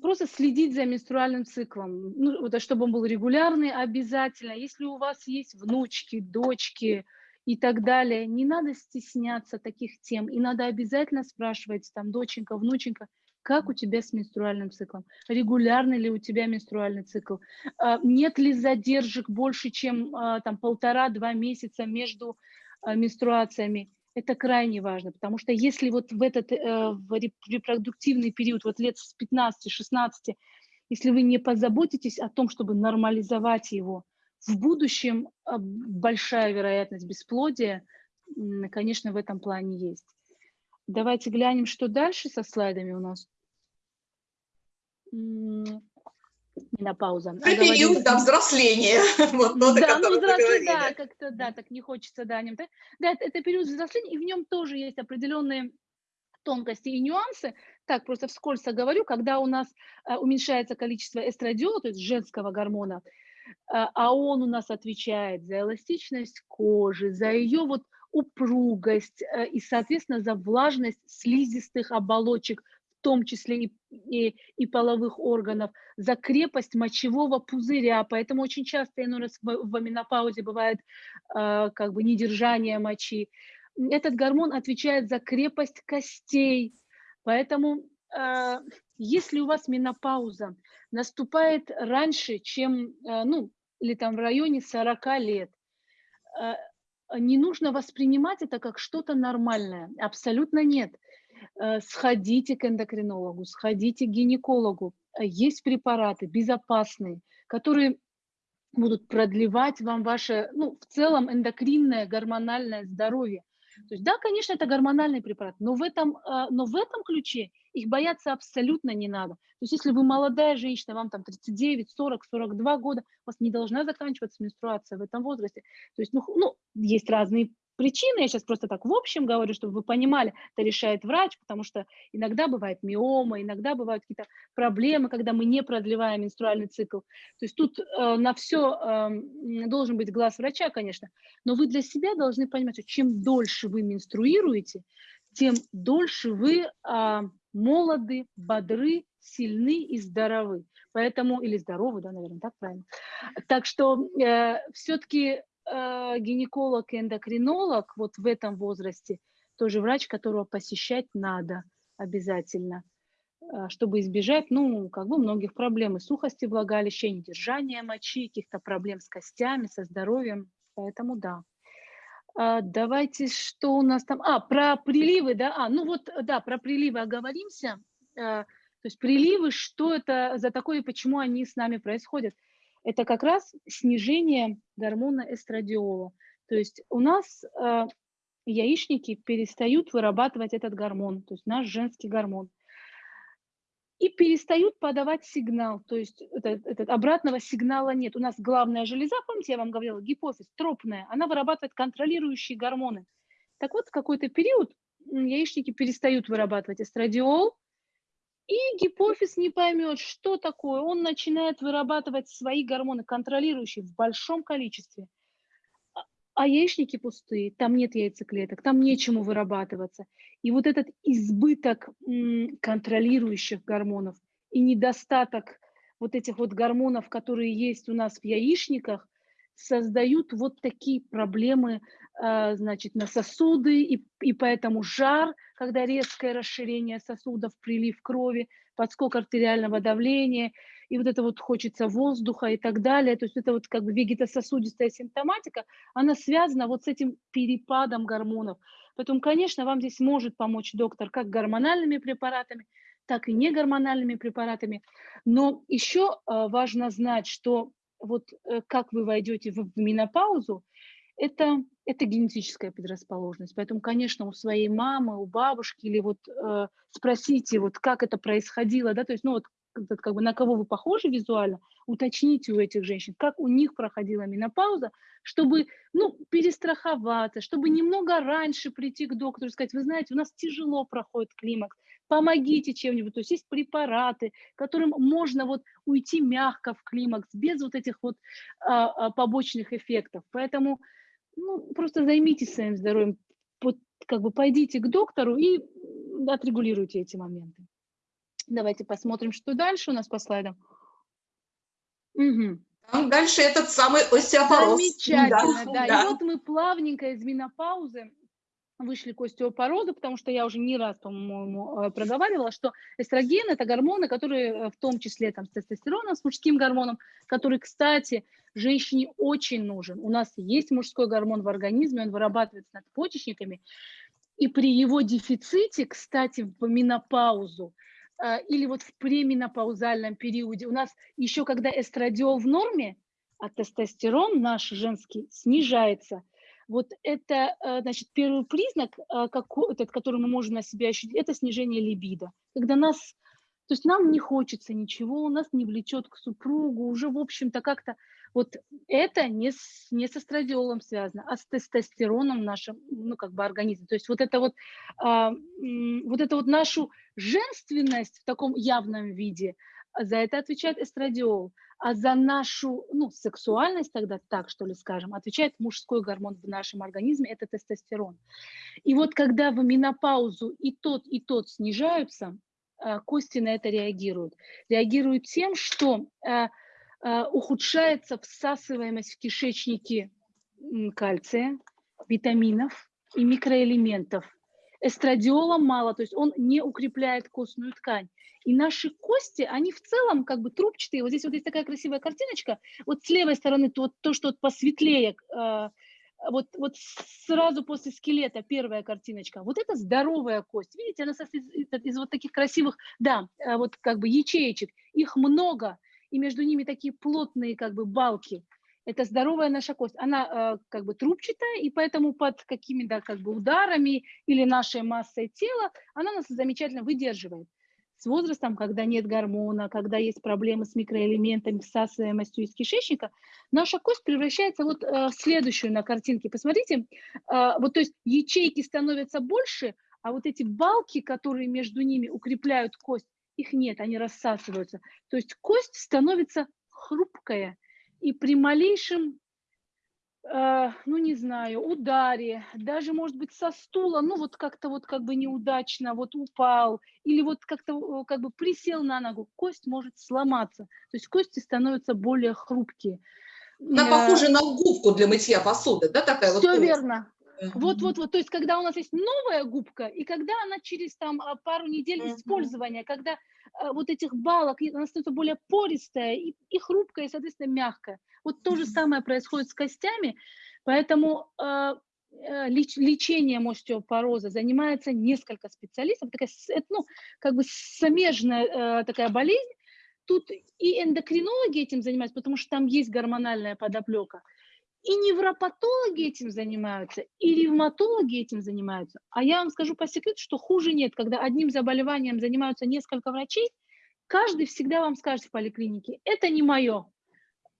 просто следить за менструальным циклом, ну, чтобы он был регулярный, обязательно. Если у вас есть внучки, дочки и так далее, не надо стесняться таких тем, и надо обязательно спрашивать, там, доченька, внученька, как у тебя с менструальным циклом, регулярный ли у тебя менструальный цикл, а, нет ли задержек больше, чем а, там полтора-два месяца между а, менструациями. Это крайне важно, потому что если вот в этот э, в репродуктивный период, вот лет с 15-16, если вы не позаботитесь о том, чтобы нормализовать его, в будущем большая вероятность бесплодия, конечно, в этом плане есть. Давайте глянем, что дальше со слайдами у нас. Менопауза. Период, да, взросления. Вот тот, да, ну, взросление, да, как-то, да, так не хочется, да, нем, да, это, это период взросления, и в нем тоже есть определенные тонкости и нюансы. Так, просто вскользь говорю, когда у нас а, уменьшается количество эстрадиола, то есть женского гормона, а, а он у нас отвечает за эластичность кожи, за ее вот упругость э, и, соответственно, за влажность слизистых оболочек, том числе и, и, и половых органов, за крепость мочевого пузыря. Поэтому очень часто иной раз в, в менопаузе бывает э, как бы недержание мочи. Этот гормон отвечает за крепость костей. Поэтому э, если у вас менопауза наступает раньше, чем, э, ну, или там в районе 40 лет, э, не нужно воспринимать это как что-то нормальное. Абсолютно нет. Э, сходите к эндокринологу, сходите к гинекологу. Э, есть препараты безопасные, которые будут продлевать вам ваше, ну, в целом эндокринное, гормональное здоровье. То есть, да, конечно, это гормональный препарат, но в этом, э, но в этом ключе их бояться абсолютно не надо. То есть, если вы молодая женщина, вам там 39, 40, 42 года, у вас не должна заканчиваться менструация в этом возрасте. То есть, ну, ну есть разные причины, я сейчас просто так в общем говорю, чтобы вы понимали, это решает врач, потому что иногда бывает миома, иногда бывают какие-то проблемы, когда мы не продлеваем менструальный цикл. То есть тут э, на все э, должен быть глаз врача, конечно, но вы для себя должны понимать, что чем дольше вы менструируете, тем дольше вы э, молоды, бодры, сильны и здоровы. Поэтому, или здоровы, да, наверное, так правильно. Так что э, все-таки э, гинеколог и эндокринолог вот в этом возрасте тоже врач, которого посещать надо обязательно, э, чтобы избежать, ну, как бы многих проблем и сухости влагалища, и недержания мочи, каких-то проблем с костями, со здоровьем. Поэтому да. А, давайте, что у нас там? А, про приливы, да? А, ну вот, да, про приливы оговоримся. А, то есть приливы, что это за такое и почему они с нами происходят? Это как раз снижение гормона эстрадиола. То есть у нас э, яичники перестают вырабатывать этот гормон, то есть наш женский гормон, и перестают подавать сигнал, то есть этот, этот обратного сигнала нет. У нас главная железа, помните, я вам говорила, гипофиз, тропная, она вырабатывает контролирующие гормоны. Так вот, в какой-то период яичники перестают вырабатывать эстрадиол, и гипофиз не поймет, что такое. Он начинает вырабатывать свои гормоны, контролирующие в большом количестве. А, яичники пустые, там нет яйцеклеток, там нечему вырабатываться. И вот этот избыток контролирующих гормонов и недостаток вот этих вот гормонов, которые есть у нас в яичниках, создают вот такие проблемы, а, значит, на сосуды, и, и поэтому жар, когда резкое расширение сосудов, прилив крови, подскок артериального давления, и вот это вот хочется воздуха и так далее. То есть это вот как бы вегетососудистая симптоматика, она связана вот с этим перепадом гормонов. Поэтому, конечно, вам здесь может помочь доктор как гормональными препаратами, так и негормональными препаратами. Но еще важно знать, что вот как вы войдете в менопаузу, это, это генетическая предрасположенность. Поэтому, конечно, у своей мамы, у бабушки или вот э, спросите, вот как это происходило, да, то есть, ну вот как бы на кого вы похожи визуально, уточните у этих женщин, как у них проходила менопауза, чтобы, ну, перестраховаться, чтобы немного раньше прийти к доктору и сказать, вы знаете, у нас тяжело проходит климакс, помогите чем-нибудь. То есть есть препараты, которым можно вот уйти мягко в климакс, без вот этих вот а, а, побочных эффектов. Поэтому ну, просто займитесь своим здоровьем, вот, как бы пойдите к доктору и отрегулируйте эти моменты. Давайте посмотрим, что дальше у нас по слайдам. Угу. Там дальше этот самый остеопороз. Замечательно, да. да. да. И вот мы плавненько из менопаузы вышли к остеопорозу, потому что я уже не раз, по-моему, э, проговаривала, что эстроген – это гормоны, которые э, в том числе там, с тестостероном, с мужским гормоном, который, кстати, женщине очень нужен. У нас есть мужской гормон в организме, он вырабатывается надпочечниками, и при его дефиците, кстати, в менопаузу э, или вот в преминопаузальном периоде, у нас еще когда эстрадиол в норме, а тестостерон наш женский снижается – вот это, э, значит, первый признак, э, этот, который мы можем на себя ощутить, это снижение либидо. Когда нас, то есть нам не хочется ничего, нас не влечет к супругу, уже, в общем-то, как-то вот это не с, не с эстрадиолом связано, а с тестостероном в нашем, ну, как бы организме. То есть вот это вот, а, вот это вот нашу женственность в таком явном виде, за это отвечает эстрадиол а за нашу ну, сексуальность тогда, так что ли скажем, отвечает мужской гормон в нашем организме, это тестостерон. И вот когда в менопаузу и тот, и тот снижаются, э, кости на это реагируют. Реагируют тем, что э, э, ухудшается всасываемость в кишечнике кальция, витаминов и микроэлементов. Эстрадиола мало, то есть он не укрепляет костную ткань. И наши кости, они в целом как бы трубчатые. Вот здесь вот есть такая красивая картиночка. Вот с левой стороны то, то что посветлее, э, вот, вот сразу после скелета первая картиночка. Вот это здоровая кость. Видите, она состоит из, из вот таких красивых, да, э, вот как бы ячеечек. Их много, и между ними такие плотные как бы балки. Это здоровая наша кость. Она э, как бы трубчатая, и поэтому под какими-то как бы ударами или нашей массой тела она нас замечательно выдерживает с возрастом, когда нет гормона, когда есть проблемы с микроэлементами, всасываемостью из кишечника, наша кость превращается вот э, в следующую на картинке. Посмотрите, э, вот то есть ячейки становятся больше, а вот эти балки, которые между ними укрепляют кость, их нет, они рассасываются. То есть кость становится хрупкая, и при малейшем Э, ну, не знаю, ударе, даже, может быть, со стула, ну, вот как-то вот как бы неудачно, вот упал, или вот как-то как бы присел на ногу, кость может сломаться. То есть кости становятся более хрупкие. Она похожа на губку для мытья посуды, да, такая Все вот? Все верно. Вот, вот, вот, то есть, когда у нас есть новая губка, и когда она через там а, пару недель использования, когда а, вот этих балок, она становится более пористая и, и хрупкая, и, соответственно, мягкая. Вот то же самое происходит с костями, поэтому э, леч, лечением остеопороза занимается несколько специалистов. Такая, это, ну, как бы смежная э, такая болезнь. Тут и эндокринологи этим занимаются, потому что там есть гормональная подоплека. И невропатологи этим занимаются, и ревматологи этим занимаются. А я вам скажу по секрету, что хуже нет, когда одним заболеванием занимаются несколько врачей, каждый всегда вам скажет в поликлинике, это не мое,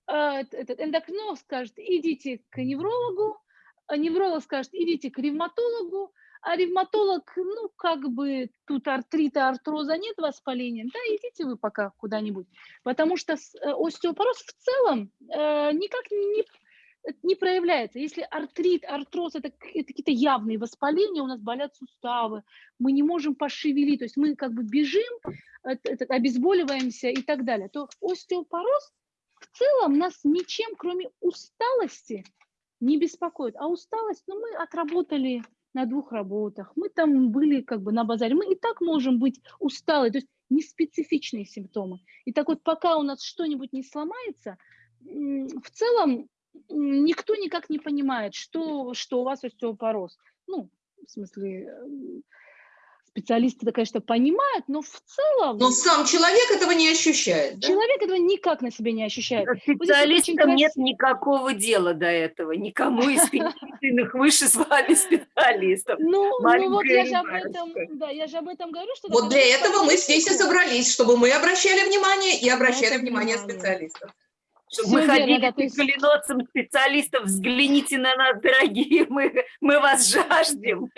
а, этот эндокринолог скажет, идите к неврологу, а невролог скажет, идите к ревматологу, а ревматолог, ну, как бы тут артрита, артроза нет, воспаления, да, идите вы пока куда-нибудь. Потому что э, остеопороз в целом э, никак не, не проявляется. Если артрит, артроз – это, это какие-то явные воспаления, у нас болят суставы, мы не можем пошевелить, то есть мы как бы бежим, это, обезболиваемся и так далее, то остеопороз в целом нас ничем, кроме усталости, не беспокоит. А усталость, ну, мы отработали на двух работах, мы там были как бы на базаре, мы и так можем быть усталые, то есть неспецифичные симптомы. И так вот, пока у нас что-нибудь не сломается, в целом никто никак не понимает, что, что у вас остеопороз. Ну, в смысле, эм, специалисты, конечно, понимают, но в целом... Но сам человек этого не ощущает. Да? Человек этого никак на себе не ощущает. Специалистам вот нет никакого дела до этого, никому из перечисленных выше с вами специалистов. Ну, ну вот я же об этом, да, я же об этом говорю, что... Вот для этого мы здесь и собрались, чтобы мы обращали внимание и обращали внимание специалистов. Чтобы мы ходили да, к коленоцам специалистов, взгляните на нас, дорогие, мы, мы вас жаждем.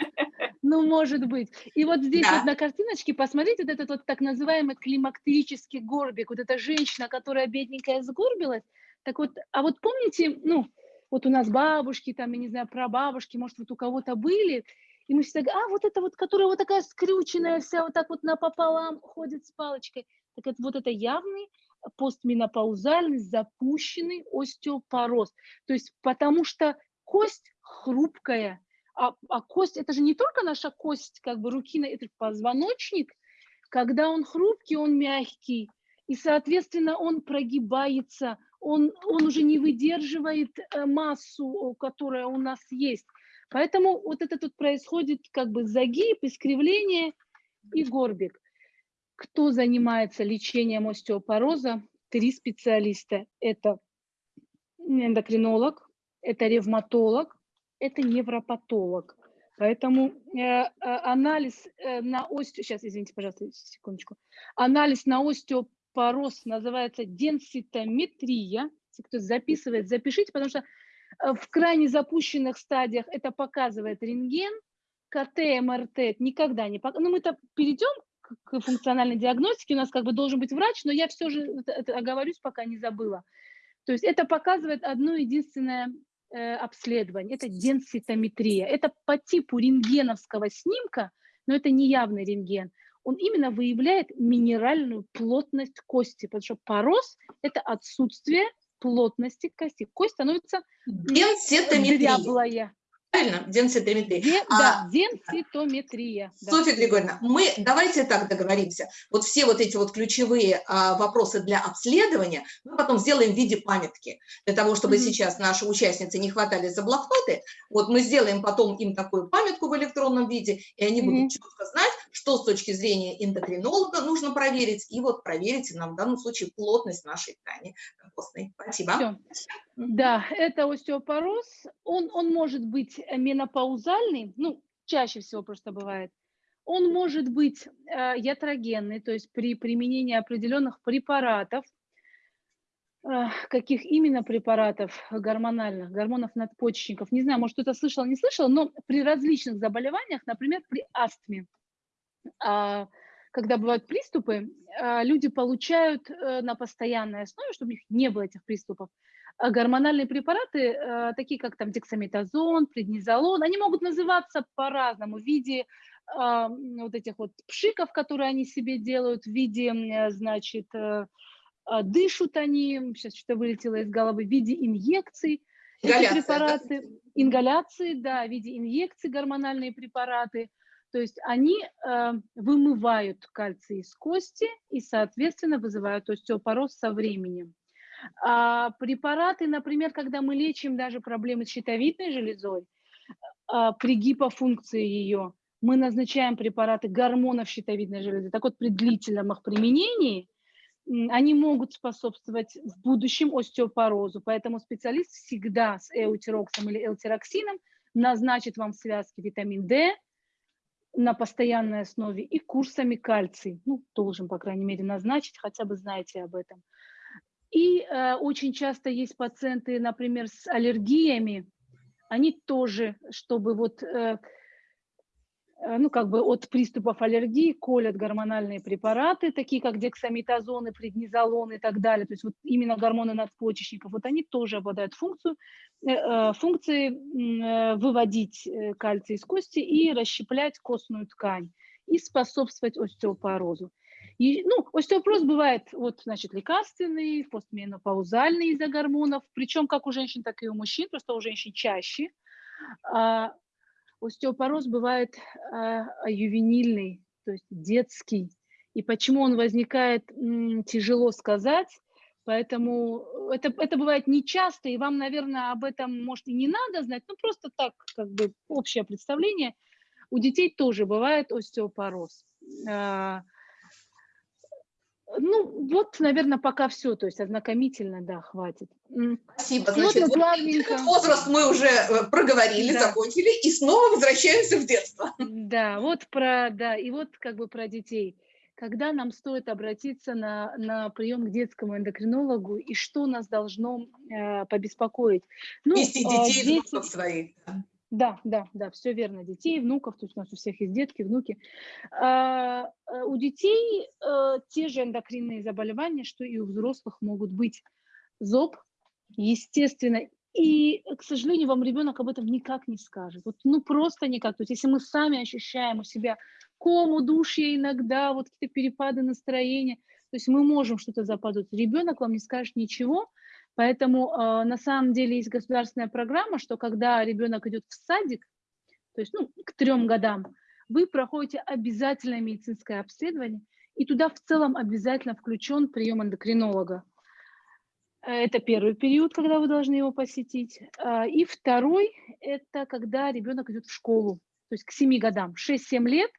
Ну, может быть. И вот здесь да. вот на картиночке, посмотрите, вот этот вот так называемый климактерический горбик, вот эта женщина, которая бедненькая сгорбилась. Так вот, а вот помните, ну, вот у нас бабушки, там, я не знаю, прабабушки, может, вот у кого-то были, и мы всегда говорим, а, вот это вот, которая вот такая скрюченная вся, вот так вот напополам ходит с палочкой. Так это вот это явный постменопаузальный запущенный остеопороз. То есть потому что кость хрупкая, а, а кость, это же не только наша кость, как бы руки, это позвоночник, когда он хрупкий, он мягкий, и, соответственно, он прогибается, он, он уже не выдерживает э, массу, которая у нас есть. Поэтому вот это тут происходит как бы загиб, искривление и горбик. Кто занимается лечением остеопороза? Три специалиста. Это эндокринолог, это ревматолог, это невропатолог. Поэтому э, э, анализ э, на остео... Сейчас, извините, пожалуйста, секундочку. Анализ на остеопороз называется денситометрия. Если кто записывает, запишите, потому что э, в крайне запущенных стадиях это показывает рентген, КТ, МРТ никогда не показывает. Ну, мы-то перейдем к функциональной диагностике, у нас как бы должен быть врач, но я все же это оговорюсь, пока не забыла. То есть это показывает одно единственное э, обследование, это денситометрия. Это по типу рентгеновского снимка, но это не явный рентген. Он именно выявляет минеральную плотность кости, потому что пороз – это отсутствие плотности кости. Кость становится дряблая. Правильно? Денситометрия. Де, а, да, денситометрия. Софья да. Григорьевна, мы давайте так договоримся. Вот все вот эти вот ключевые а, вопросы для обследования мы потом сделаем в виде памятки. Для того, чтобы mm -hmm. сейчас наши участницы не хватали за блокноты, вот мы сделаем потом им такую памятку в электронном виде, и они mm -hmm. будут четко знать, что с точки зрения эндокринолога нужно проверить, и вот проверить нам в данном случае плотность нашей ткани костной. Спасибо. Все. Да, это остеопороз. Он, он может быть менопаузальный, ну, чаще всего просто бывает. Он может быть э, ятрогенный, то есть при применении определенных препаратов, э, каких именно препаратов гормональных, гормонов надпочечников, не знаю, может кто-то слышал, не слышал, но при различных заболеваниях, например, при астме, когда бывают приступы, э, люди получают э, на постоянной основе, чтобы у них не было этих приступов, а гормональные препараты, э, такие как там дексаметазон, преднизолон, они могут называться по-разному в виде а, вот этих вот пшиков, которые они себе делают, в виде, значит, э, а, дышат они, сейчас что-то вылетело из головы, в виде инъекций. Эти препараты, да? ингаляции, да, в виде инъекций гормональные препараты. То есть они э, вымывают кальций из кости и, соответственно, вызывают остеопороз со временем. А, препараты, например, когда мы лечим даже проблемы с щитовидной железой, а, при гипофункции ее, мы назначаем препараты гормонов щитовидной железы. Так вот, при длительном их применении они могут способствовать в будущем остеопорозу. Поэтому специалист всегда с эутироксом или элтироксином назначит вам связки витамин D на постоянной основе и курсами кальций. Ну, должен, по крайней мере, назначить, хотя бы знаете об этом. И э, очень часто есть пациенты, например, с аллергиями, они тоже, чтобы вот, э, ну, как бы от приступов аллергии колят гормональные препараты, такие как дексаметазон, преднизолон и так далее, то есть вот именно гормоны надпочечников, вот они тоже обладают функцию, э, э функцией э, выводить э, кальций из кости и расщеплять костную ткань и способствовать остеопорозу. И, ну, остеопороз бывает, вот, значит, лекарственный, постменопаузальный из-за гормонов, причем как у женщин, так и у мужчин, просто у женщин чаще. Остеопороз бывает а, ювенильный, то есть детский. И почему он возникает, тяжело сказать, Поэтому это, это бывает нечасто, и вам, наверное, об этом, может, и не надо знать, но просто так, как бы, общее представление – У детей тоже бывает остеопороз. А, ну, вот, наверное, пока все, то есть ознакомительно, да, хватит. Спасибо. Вот Значит, вот плавненько... этот возраст мы уже э, проговорили, Да. закончили, и снова возвращаемся в детство. Да, вот про, да, и вот как бы про детей. Когда нам стоит обратиться на, на прием к детскому эндокринологу и что нас должно э, побеспокоить? Ну, Вести э, детей, дети- внуков своих. Да, да, да, все верно. Детей, внуков, то есть у нас у всех есть детки, внуки. А, э, у детей э, те же эндокринные заболевания, что и у взрослых могут быть. ЗОП, естественно. И, к сожалению, вам ребенок об этом никак не скажет. Вот, ну, просто никак. То есть если мы сами ощущаем у себя кому, удушье иногда, вот какие-то перепады настроения, то есть мы можем что-то заподозрить. Ребенок вам не скажет ничего, Поэтому э, на самом деле есть государственная программа, что когда ребенок идет в садик, то есть ну, к трем годам, вы проходите обязательное медицинское обследование, и туда в целом обязательно включен прием эндокринолога. Э, Это первый период, когда вы должны его посетить. А, И второй – это когда ребенок идет в школу, то есть к 7 годам, 6-7 лет.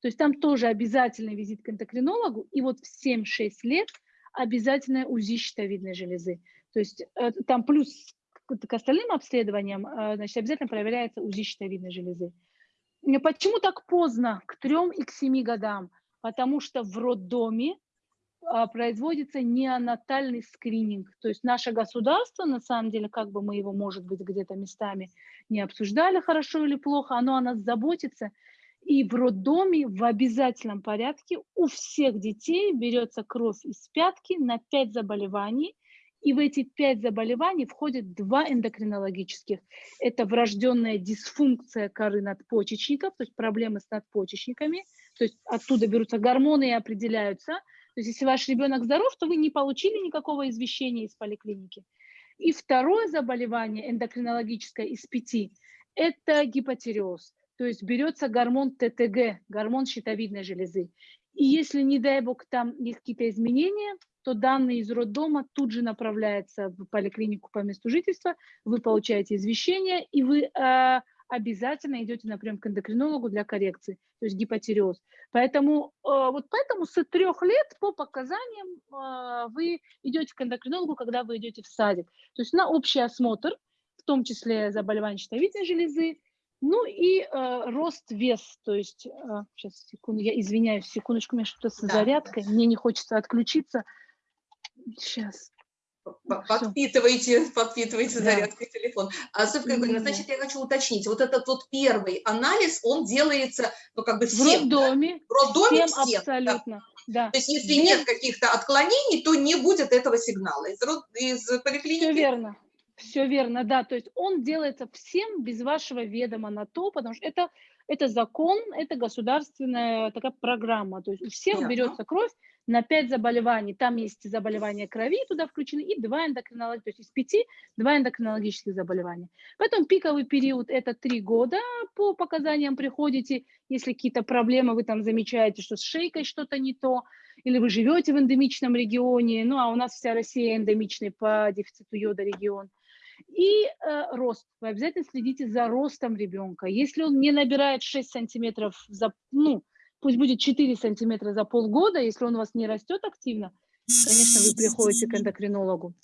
То есть там тоже обязательный визит к эндокринологу, и вот в 7-6 лет обязательное УЗИ щитовидной железы. То есть э, там плюс к, остальным обследованиям, э, значит, обязательно проверяется УЗИ щитовидной железы. Почему так поздно, к трем и к семи годам? Потому что в роддоме производится неонатальный скрининг. То есть наше государство, на самом деле, как бы мы его, может быть, где-то местами не обсуждали, хорошо или плохо, оно о нас заботится. И в роддоме в обязательном порядке у всех детей берется кровь из пятки на 5 заболеваний, и в эти пять заболеваний входят два эндокринологических. Это врожденная дисфункция коры надпочечников, то есть проблемы с надпочечниками, то есть оттуда берутся гормоны и определяются. То есть если ваш ребенок здоров, то вы не получили никакого извещения из поликлиники. И второе заболевание эндокринологическое из пяти – это гипотиреоз. То есть берется гормон ТТГ, гормон щитовидной железы. И если, не дай бог, там есть какие-то изменения, то данные из роддома тут же направляются в поликлинику по месту жительства, вы получаете извещение, и вы э, обязательно идете на прием к эндокринологу для коррекции, то есть гипотиреоз. Поэтому, э, вот поэтому с трех лет по показаниям э, вы идете к эндокринологу, когда вы идете в садик. То есть на общий осмотр, в том числе заболевания щитовидной железы, ну и э, рост вес, то есть, э, сейчас, секунду, я извиняюсь, секундочку, у меня что-то с Да. зарядкой, мне не хочется отключиться. Сейчас. Подпитывайте, подпитывайте Да. зарядкой телефон. А, Софья Да. значит, я хочу уточнить. Вот этот вот первый анализ, он делается, ну, как бы В всем, да? роддоме В роддоме всем всем, да. абсолютно, да. То есть если Без- нет каких-то отклонений, то не будет этого сигнала. Из, из поликлиники Все верно. Все верно, да. То есть он делается всем без вашего ведома на то, потому что это, это закон, это государственная такая программа. То есть у всех Понятно. берется кровь на 5 заболеваний. Там есть заболевания крови туда включены и два эндокринологических, то есть из пяти два эндокринологических заболевания. Поэтому пиковый период это три года. По показаниям приходите, если какие-то проблемы вы там замечаете, что с шейкой что-то не то, или вы живете в эндемичном регионе, ну а у нас вся Россия эндемичный по дефициту йода регион. И э, рост. Вы обязательно следите за ростом ребенка. Если он не набирает 6 сантиметров за, ну, пусть будет 4 сантиметра за полгода, если он у вас не растет активно, конечно, вы приходите к эндокринологу.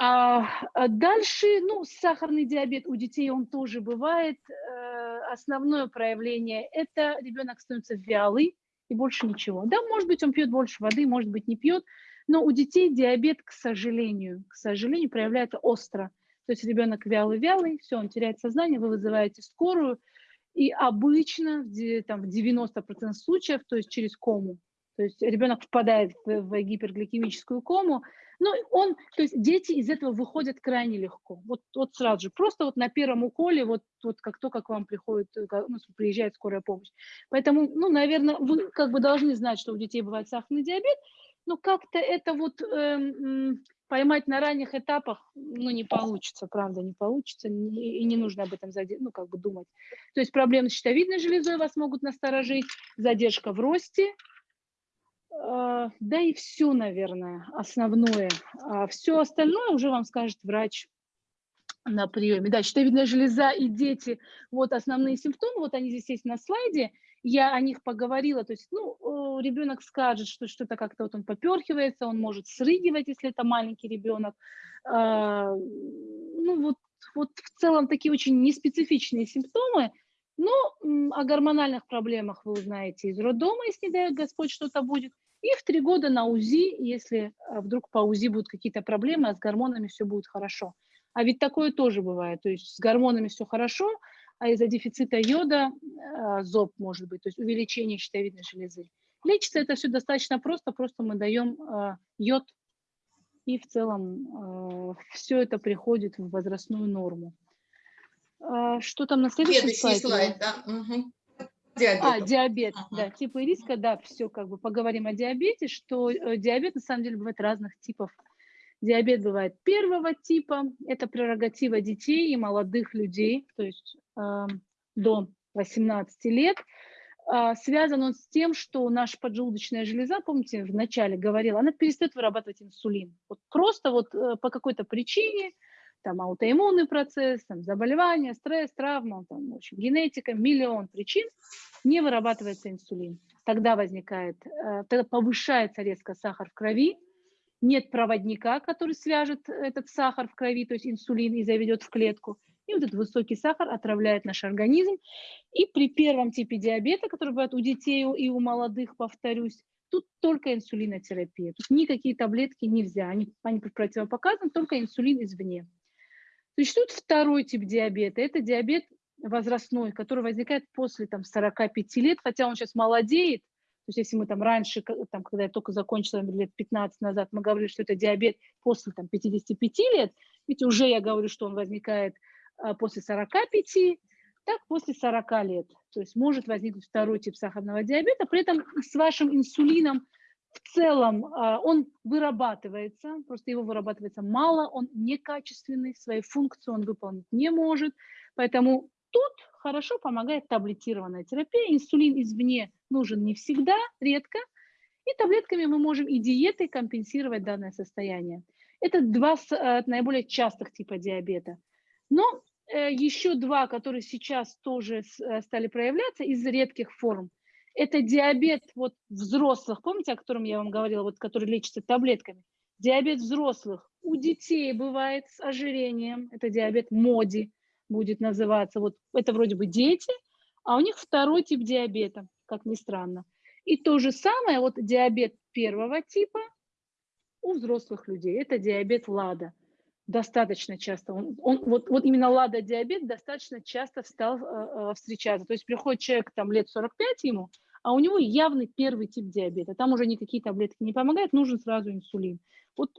А, а дальше, ну, сахарный диабет у детей он тоже бывает. Э, основное проявление – это ребенок становится вялый и больше ничего. Да, может быть, он пьет больше воды, может быть, не пьет, но у детей диабет, к сожалению, к сожалению, проявляется остро. То есть ребенок вялый-вялый, все, он теряет сознание, вы вызываете скорую, и обычно там, в 90% случаев, то есть через кому, то есть ребенок впадает в, в гипергликемическую кому, ну, он, то есть дети из этого выходят крайне легко. Вот, вот сразу же, просто вот на первом уколе, вот, вот как только к вам приходит, э, ну, приезжает скорая помощь. Поэтому, ну, наверное, вы как бы должны знать, что у детей бывает сахарный диабет, но как-то это вот эм, поймать на ранних этапах, ну, не получится, правда, не получится, и не нужно об этом, заде- ну, как бы думать. То есть проблемы с щитовидной железой вас могут насторожить, задержка в росте, а, да и все, наверное, основное. А все остальное уже вам скажет врач. на приеме. Да, щитовидная железа и дети, вот основные симптомы, вот они здесь есть на слайде, я о них поговорила, то есть, ну, ребенок скажет, что что-то как-то вот он поперхивается, он может срыгивать, если это маленький ребенок, а, ну, вот, вот в целом такие очень неспецифичные симптомы, но о гормональных проблемах вы узнаете из роддома, если, не дай Господь, что-то будет, и в три года на УЗИ, если а, вдруг по УЗИ будут какие-то проблемы, а с гормонами все будет хорошо. А ведь такое тоже бывает. То есть с гормонами все хорошо, а из-за дефицита йода э, зоб может быть, то есть увеличение щитовидной железы. Лечится это все достаточно просто, просто мы даем э, йод, и в целом э, все это приходит в возрастную норму. Что там на следующем Следующий слайде? слайд, да. Угу. Диабет. А, диабет, ага. да, типы риска, да, все, как бы поговорим о диабете, что диабет на самом деле бывает разных типов. Диабет бывает первого типа, это прерогатива детей и молодых людей, то есть до 18 лет. Э, связан он с тем, что наша поджелудочная железа, помните, в начале говорила, она перестает вырабатывать инсулин. Вот просто вот э, по какой-то причине, там аутоиммунный процесс, там заболевание, стресс, травма, там, в общем, генетика, миллион причин, не вырабатывается инсулин. Тогда возникает, э, тогда повышается резко сахар в крови, нет проводника, который свяжет этот сахар в крови, то есть инсулин, и заведет в клетку. И вот этот высокий сахар отравляет наш организм. И при первом типе диабета, который бывает у детей и у молодых, повторюсь, тут только инсулинотерапия. Тут никакие таблетки нельзя, они, они противопоказаны, только инсулин извне. Существует второй тип диабета. Это диабет возрастной, который возникает после там, 45 лет, хотя он сейчас молодеет, то есть если мы там раньше, там, когда я только закончила лет 15 назад, мы говорили, что это диабет после там, 55 лет, ведь уже я говорю, что он возникает после 45, так после 40 лет. То есть может возникнуть второй тип сахарного диабета, при этом с вашим инсулином в целом а, он вырабатывается, просто его вырабатывается мало, он некачественный, свои функции он выполнить не может, поэтому тут хорошо помогает таблетированная терапия. Инсулин извне нужен не всегда, редко. И таблетками мы можем и диетой компенсировать данное состояние. Это два э, наиболее частых типа диабета. Но э, еще два, которые сейчас тоже э, стали проявляться из редких форм. Это диабет вот взрослых, помните, о котором я вам говорила, вот, который лечится таблетками? Диабет взрослых у детей бывает с ожирением, это диабет МОДИ будет называться. Вот это вроде бы дети, а у них второй тип диабета, как ни странно. И то же самое, вот диабет первого типа у взрослых людей, это диабет ЛАДа. Достаточно часто, он, он, вот, вот именно ЛАДа-диабет достаточно часто стал э, э встречаться. То есть приходит человек там лет 45 ему, а у него явный первый тип диабета. Там уже никакие таблетки не помогают, нужен сразу инсулин. Вот,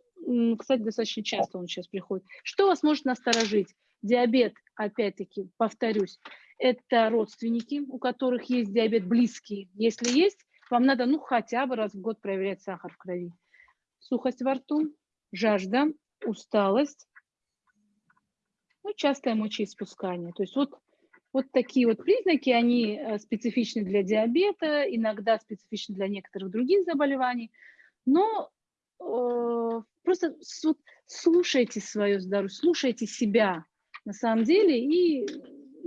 кстати, достаточно часто он сейчас приходит. Что вас может насторожить? Диабет, опять-таки, повторюсь, это родственники, у которых есть диабет близкий. Если есть, вам надо ну хотя бы раз в год проверять сахар в крови. Сухость во рту, жажда, усталость, ну, частое мочеиспускание. То есть вот, вот такие вот признаки, они э, специфичны для диабета, иногда специфичны для некоторых других заболеваний, но э, просто вот, слушайте свое здоровье, слушайте себя, на самом деле, и,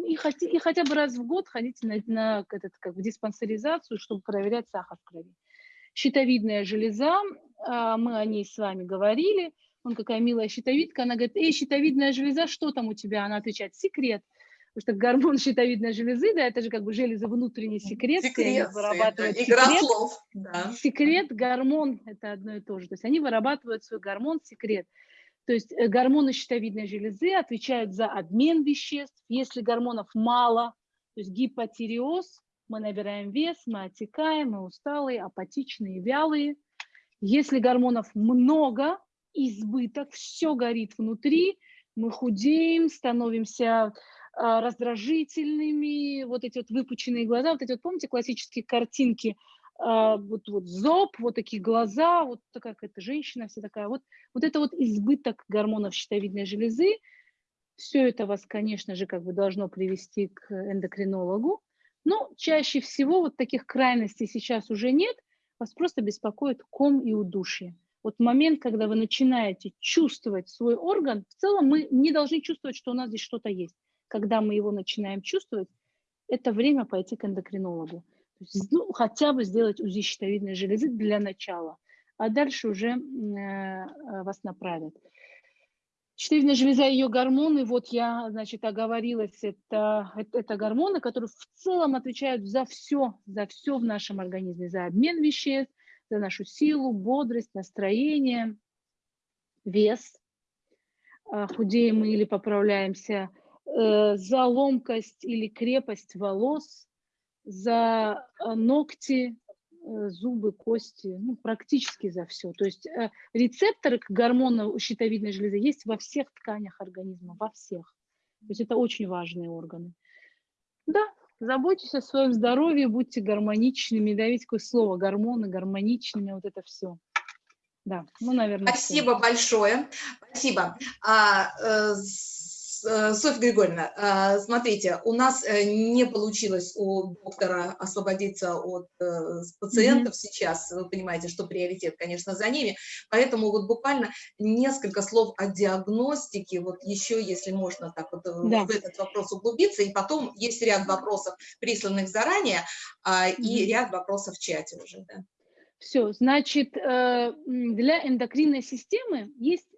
и, хоть, и хотя бы раз в год ходите на, на этот, как в диспансеризацию, чтобы проверять сахар в крови. Щитовидная железа, а, мы о ней с вами говорили, он какая милая щитовидка, она говорит, эй, щитовидная железа, что там у тебя? Она отвечает, секрет. Потому что гормон щитовидной железы, да, это же как бы железа внутренний секрет, секрет вырабатывают игра секрет. слов. Да. Секрет, гормон, это одно и то же. То есть они вырабатывают свой гормон, секрет. То есть э, гормоны щитовидной железы отвечают за обмен веществ. Если гормонов мало, то есть гипотиреоз, мы набираем вес, мы отекаем, мы усталые, апатичные, вялые. Если гормонов много, избыток, все горит внутри, мы худеем, становимся а, раздражительными, вот эти вот выпученные глаза, вот эти вот, помните, классические картинки а, вот, вот зоб, вот такие глаза, вот такая какая-то женщина вся такая. Вот, вот это вот избыток гормонов щитовидной железы, все это вас, конечно же, как бы должно привести к эндокринологу. Но чаще всего вот таких крайностей сейчас уже нет, вас просто беспокоит ком и удушье. Вот момент, когда вы начинаете чувствовать свой орган, в целом мы не должны чувствовать, что у нас здесь что-то есть. Когда мы его начинаем чувствовать, это время пойти к эндокринологу. ну, хотя бы сделать УЗИ щитовидной железы для начала, а дальше уже э, вас направят. Щитовидная железа и ее гормоны, вот я, значит, оговорилась, это, это, это гормоны, которые в целом отвечают за все, за все в нашем организме, за обмен веществ, за нашу силу, бодрость, настроение, вес, а, худеем мы или поправляемся, э, за ломкость или крепость волос, за а, ногти, Э, зубы, кости, ну, практически за все. То есть э, рецепторы к гормону щитовидной железы есть во всех тканях организма, во всех. То есть это очень важные органы. Да, заботьтесь о своем здоровье, будьте гармоничными, да, ведь какое слово, гормоны, гармоничными, вот это все. Да, ну, наверное. Спасибо все. большое. Спасибо. А, э, Софья Григорьевна, э, смотрите, у нас э, не получилось у доктора освободиться от пациентов mm -hmm. сейчас, вы понимаете, что приоритет, конечно, за ними, поэтому вот буквально несколько слов о диагностике, вот еще, если можно так вот да. в этот вопрос углубиться, и потом есть ряд вопросов, присланных заранее, -hmm. и ряд вопросов в чате уже, да. Все, значит, для эндокринной системы есть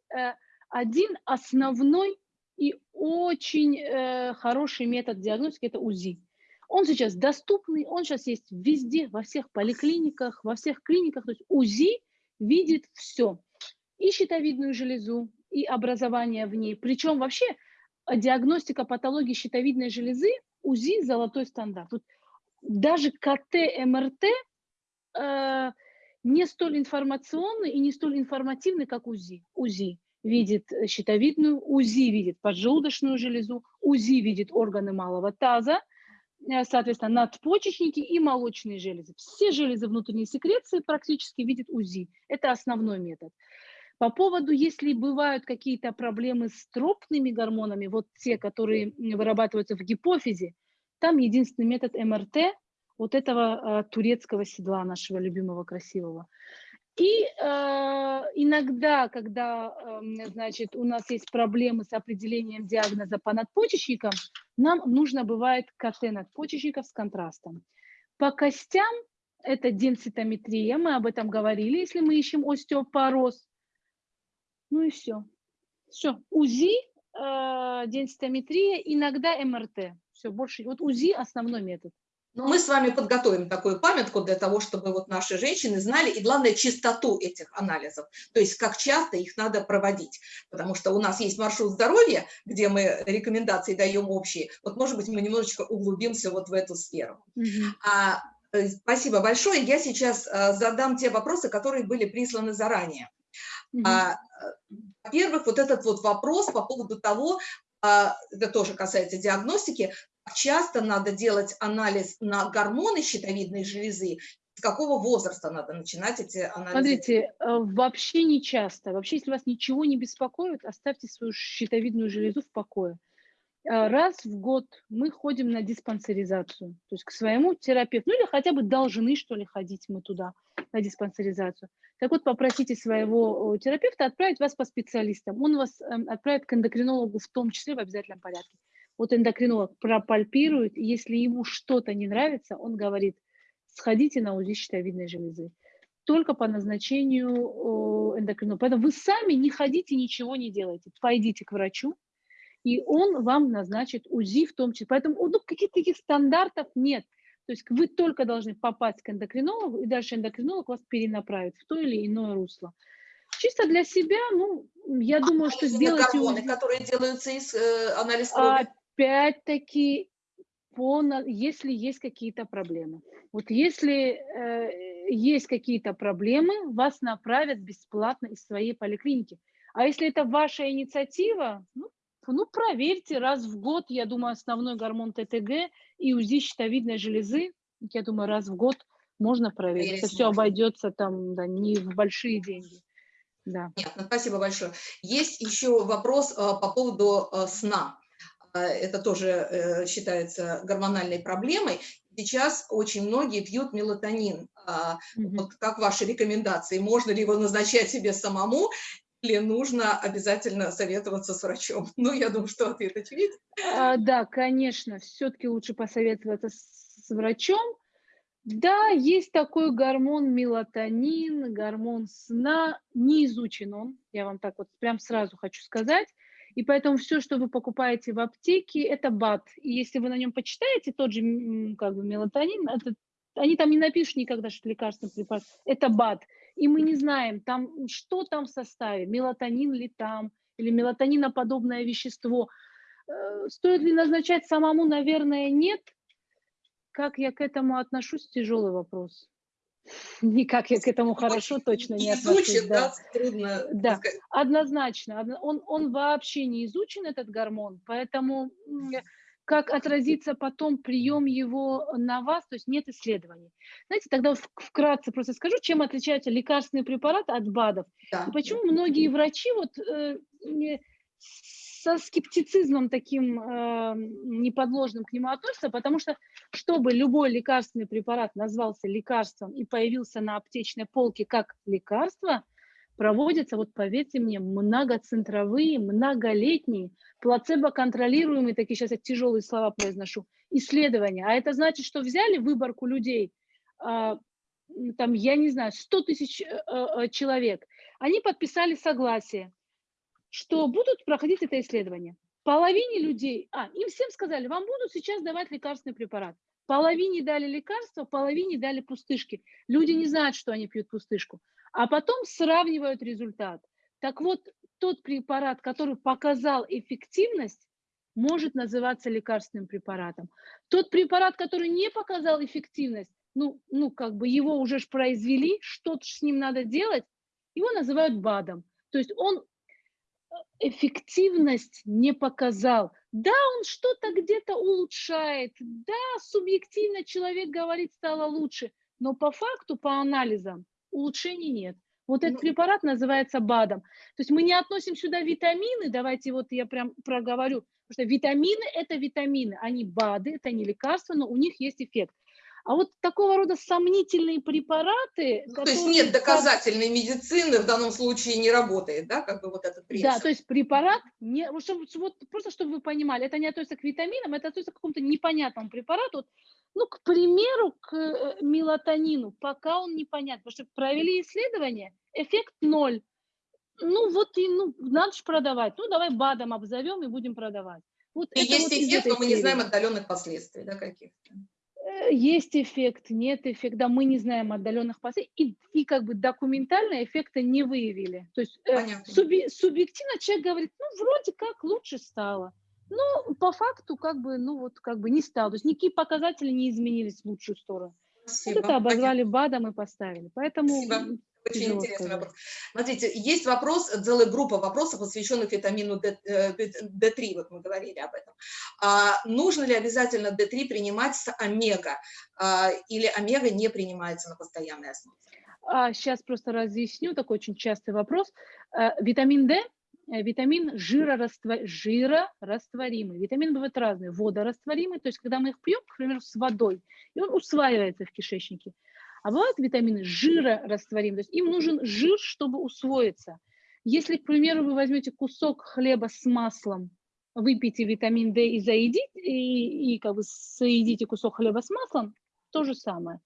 один основной и очень э, хороший метод диагностики – это УЗИ. Он сейчас доступный, он сейчас есть везде, во всех поликлиниках, во всех клиниках. То есть УЗИ видит все. И щитовидную железу, и образование в ней. Причем вообще диагностика патологии щитовидной железы УЗИ – золотой стандарт. Вот даже КТ, МРТ э, не столь информационный и не столь информативный, как УЗИ. УЗИ видит э, щитовидную, УЗИ видит поджелудочную железу, УЗИ видит органы малого таза, э, соответственно, надпочечники и молочные железы. Все железы внутренней секреции практически видит УЗИ. Это основной метод. По поводу, если бывают какие-то проблемы с тропными гормонами, вот те, которые вырабатываются в гипофизе, там единственный метод МРТ вот этого э, турецкого седла нашего любимого, красивого. И э, иногда, когда, э, значит, у нас есть проблемы с определением диагноза по надпочечникам, нам нужно бывает КТ надпочечников с контрастом. По костям это денситометрия, мы об этом говорили, если мы ищем остеопороз. Ну и все. Все. УЗИ, э, денситометрия, иногда МРТ. Все, больше. Вот УЗИ основной метод. Но мы с вами подготовим такую памятку для того, чтобы вот наши женщины знали, и главное, чистоту этих анализов, то есть как часто их надо проводить, потому что у нас есть маршрут здоровья, где мы рекомендации даем общие, вот может быть мы немножечко углубимся вот в эту сферу. Mm -hmm. а, э, спасибо большое, я сейчас а, задам те вопросы, которые были присланы заранее. Mm -hmm. а, э, Во-первых, вот этот вот вопрос по поводу того, а, это тоже касается диагностики, часто надо делать анализ на гормоны щитовидной железы, с какого возраста надо начинать эти анализы? Смотрите, э, вообще не часто. Вообще, если вас ничего не беспокоит, оставьте свою щитовидную железу в покое. Э, раз в год мы ходим на диспансеризацию, то есть к своему терапевту, ну или хотя бы должны, что ли, ходить мы туда на диспансеризацию. Так вот, попросите своего терапевта отправить вас по специалистам. Он вас эм, отправит к эндокринологу в том числе в обязательном порядке вот эндокринолог пропальпирует, если ему что-то не нравится, он говорит, сходите на УЗИ щитовидной железы. Только по назначению эндокринолога. Поэтому вы сами не ходите, ничего не делайте. Пойдите к врачу, и он вам назначит УЗИ в том числе. Поэтому ну, каких-то таких стандартов нет. То есть вы только должны попасть к эндокринологу, и дальше эндокринолог вас перенаправит в то или иное русло. Чисто для себя, ну, я а думаю, что сделать... гормоны, которые делаются из э, анализа крови? Опять-таки, если есть какие-то проблемы. Вот если э, есть какие-то проблемы, вас направят бесплатно из своей поликлиники. А если это ваша инициатива, ну, ну, проверьте раз в год, я думаю, основной гормон ТТГ и УЗИ щитовидной железы, я думаю, раз в год можно проверить. Это все обойдется там да, не в большие деньги. Да. Понятно, спасибо большое. Есть еще вопрос э, по поводу э, сна. Это тоже э, считается гормональной проблемой. Сейчас очень многие пьют мелатонин. Вот как ваши рекомендации? Можно ли его назначать себе самому или нужно обязательно советоваться с врачом? Ну, я думаю, что ответ очевиден. А, да, конечно, все-таки лучше посоветоваться с, с врачом. Да, есть такой гормон мелатонин, гормон сна, не изучен он, я вам так вот прям сразу хочу сказать. И поэтому все, что вы покупаете в аптеке, это БАД. И если вы на нем почитаете тот же как бы мелатонин, это, они там не напишут никогда, что лекарственный препарат, это БАД. И мы не знаем, там, что там в составе, мелатонин ли там, или мелатониноподобное вещество. Э, стоит ли назначать самому, наверное, нет. Как я к этому отношусь, тяжелый вопрос. Никак я к этому хорошо точно не отношусь. да. трудно. Да, однозначно. Он, он вообще не изучен, этот гормон, поэтому как отразится потом прием его на вас, то есть нет исследований. Знаете, тогда вкратце просто скажу, чем отличается лекарственный препарат от БАДов. Да, и почему да. многие врачи вот э, со скептицизмом таким э, неподложным к нему относятся, потому что, чтобы любой лекарственный препарат назвался лекарством и появился на аптечной полке как лекарство, проводятся, вот поверьте мне, многоцентровые, многолетние, плацебо-контролируемые, такие сейчас я тяжелые слова произношу, исследования. А это значит, что взяли выборку людей, э, там, я не знаю, 100 тысяч э, э, человек, они подписали согласие, что будут проходить это исследование. Половине людей, а, им всем сказали, вам будут сейчас давать лекарственный препарат. Половине дали лекарства, половине дали пустышки. Люди не знают, что они пьют пустышку. А потом сравнивают результат. Так вот, тот препарат, который показал эффективность, может называться лекарственным препаратом. Тот препарат, который не показал эффективность, ну, ну как бы его уже ж произвели, что-то с ним надо делать, его называют БАДом. То есть он эффективность не показал. Да, он что-то где-то улучшает, да, субъективно человек говорит, стало лучше, но по факту, по анализам, улучшений нет. Вот этот ну, препарат называется БАДом. То есть мы не относим сюда витамины, давайте вот я прям проговорю, потому что витамины – это витамины, они БАДы, это не лекарства, но у них есть эффект. А вот такого рода сомнительные препараты... Ну. То есть нет доказательной медицины в данном случае не работает, да, как бы вот этот принцип? Да, то есть препарат, не, вот, вот, просто чтобы вы понимали, это не относится к витаминам, это относится к какому-то непонятному препарату. Ну, к примеру, к э, мелатонину, пока он непонятен, потому что провели исследование, эффект ноль. Ну, вот и, ну, надо же продавать. Ну, давай БАДом обзовем и будем продавать. Вот и есть вот эффект, но мы не знаем отдаленных последствий, да, каких-то есть эффект, нет эффекта, мы не знаем отдаленных последствий, и, и как бы документально эффекта не выявили. То есть э, суби, субъективно человек говорит, ну, вроде как лучше стало. Но по факту как бы, ну вот как бы не стало. То есть никакие показатели не изменились в лучшую сторону. Спасибо. Вот это обозвали БАДом и поставили. Поэтому Спасибо. Очень Тяжело интересный сказать. вопрос. Смотрите, есть вопрос, целая группа вопросов, посвященных витамину D3, э, вот мы говорили об этом. А, нужно ли обязательно D3 принимать с омега, а, или омега не принимается на постоянной основе? А, сейчас просто разъясню, такой очень частый вопрос. А, витамин D э, витамин жирораствор... жирорастворимый. Витамины бывают разные, водорастворимый, то есть когда мы их пьем, к примеру, с водой, и он усваивается в кишечнике. А бывают витамины жирорастворимые, то есть им нужен жир, чтобы усвоиться. Если, к примеру, вы возьмете кусок хлеба с маслом, выпейте витамин D и заедите, и, и как бы соедите кусок хлеба с маслом, то же самое.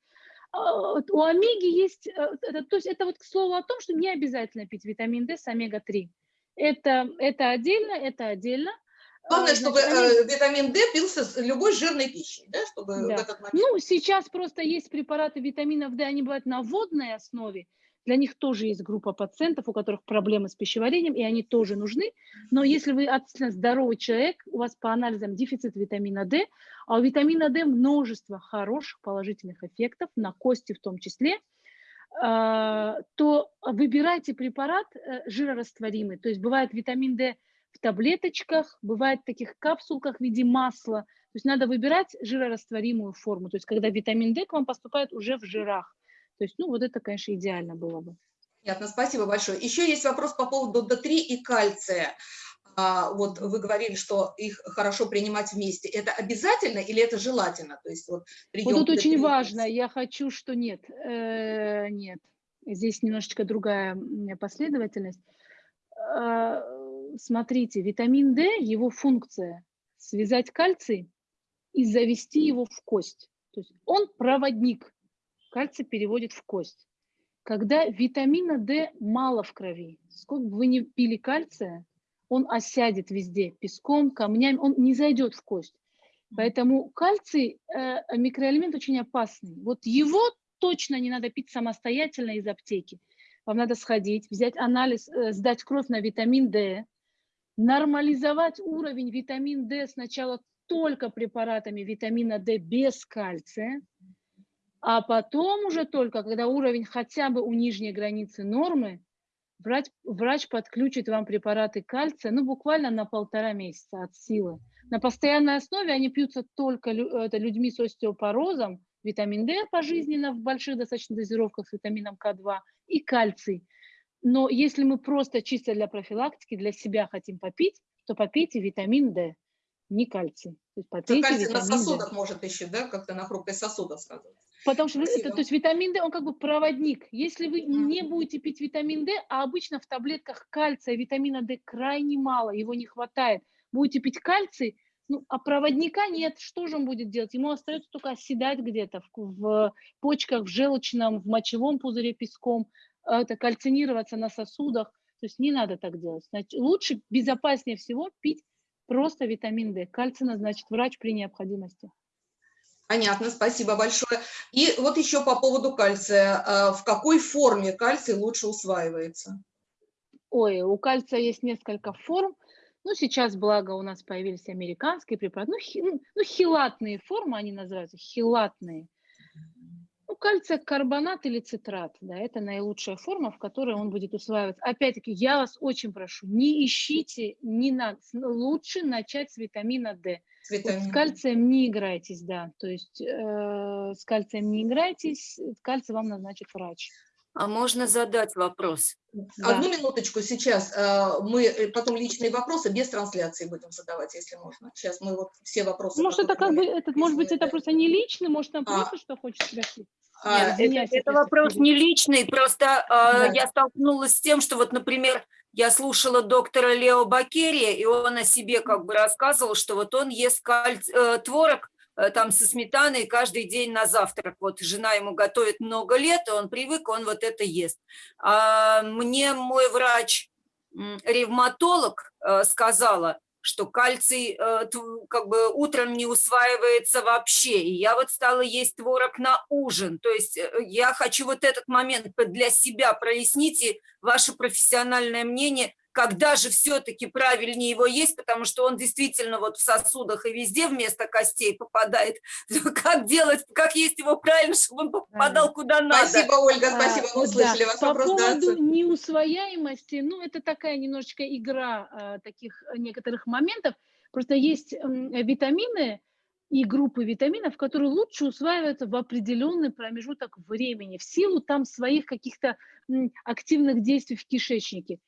А, у омеги есть, э, то есть это вот к слову о том, что не обязательно пить витамин D с омега-3. Это, это отдельно, это отдельно. Главное, а, чтобы э, витамин D пился с любой жирной пищей, да, чтобы да. в этот момент... Ну, сейчас просто есть препараты витаминов D, они бывают на водной основе, для них тоже есть группа пациентов, у которых проблемы с пищеварением, и они тоже нужны. Но если вы относительно здоровый человек, у вас по анализам дефицит витамина D, а у витамина D множество хороших положительных эффектов, на кости в том числе, а, то выбирайте препарат э, жирорастворимый. То есть бывает витамин D в таблеточках, бывает в таких капсулках в виде масла. То есть надо выбирать жирорастворимую форму, то есть когда витамин D к вам поступает уже в жирах. То есть, ну, вот это, конечно, идеально было бы. Понятно, спасибо большое. Еще есть вопрос по поводу D3 и кальция. а, вот вы говорили, что их хорошо принимать вместе. Это обязательно или это желательно? То есть вот, вот тут очень важно, я хочу, что нет. Э, нет, здесь немножечко другая последовательность. Э, смотрите, витамин D, его функция – связать кальций и завести его в кость. То есть он проводник, кальций переводит в кость. Когда витамина D мало в крови, сколько бы вы ни пили кальция, он осядет везде, песком, камнями, он не зайдет в кость. Поэтому кальций э, микроэлемент очень опасный. Вот его точно не надо пить самостоятельно из аптеки. Вам надо сходить, взять анализ, э, сдать кровь на витамин D, нормализовать уровень витамин D сначала только препаратами витамина D без кальция, а потом уже только, когда уровень хотя бы у нижней границы нормы, врач, врач подключит вам препараты кальция, ну, буквально на полтора месяца от силы. На постоянной основе они пьются только это, людьми с остеопорозом, витамин D пожизненно в больших достаточно дозировках с витамином К2 и кальций. Но если мы просто чисто для профилактики, для себя хотим попить, то попейте витамин D не кальций. То есть попейте кальций на сосудах D. может еще, да, как-то на хрупкость сосудов сказать. Потому что это, то есть витамин D, он как бы проводник. Если вы не будете пить витамин D, а обычно в таблетках кальция витамина D крайне мало, его не хватает, будете пить кальций, ну, а проводника нет, что же он будет делать? Ему остается только оседать где-то в, в почках, в желчном, в мочевом пузыре песком, это кальцинироваться на сосудах. То есть не надо так делать. Значит, лучше, безопаснее всего пить Просто витамин D. Кальций назначит врач при необходимости. Понятно, спасибо большое. И вот еще по поводу кальция. А, в какой форме кальций лучше усваивается? Ой, у кальция есть несколько форм. Ну, сейчас, благо, у нас появились американские препараты. Ну, хи, ну, ну хилатные формы они называются, хилатные. Кальция карбонат или цитрат, да, это наилучшая форма, в которой он будет усваиваться. Опять-таки, я вас очень прошу, не ищите, не надо, лучше начать с витамина D. Вот с кальцием не играйтесь, да, то есть э, с кальцием не играйтесь, кальций вам назначит врач. А можно задать вопрос? Одну да. минуточку сейчас. Э, мы э, потом личные вопросы без трансляции будем задавать, если можно. Сейчас мы вот все вопросы... Может, это как бы, этот, может быть, это просто не личный, может, там а. просто что хочешь спросить? А, Нет, это, это вопрос не личный, просто э, да. я столкнулась с тем, что вот, например, я слушала доктора Лео Бакерия, и он о себе как бы рассказывал, что вот он ест кальц... э, творог Э, там со сметаной каждый день на завтрак. Вот жена ему готовит много лет, и он привык, он вот это ест. А мне мой врач, ревматолог, э, сказала, что кальций э, как бы утром не усваивается вообще. И я вот стала есть творог на ужин. То есть я хочу вот этот момент для себя прояснить и ваше профессиональное мнение – когда же все-таки правильнее его есть, потому что он действительно вот в сосудах и везде вместо костей попадает. Как делать, как есть его правильно, чтобы он попадал куда надо. Спасибо, Ольга, спасибо, мы услышали да. вас. По вопрос, поводу неусвояемости, ну, это такая немножечко игра а, таких некоторых моментов. Просто есть витамины, и группы витаминов, которые лучше усваиваются в определенный промежуток времени, в силу там своих каких-то активных действий в кишечнике.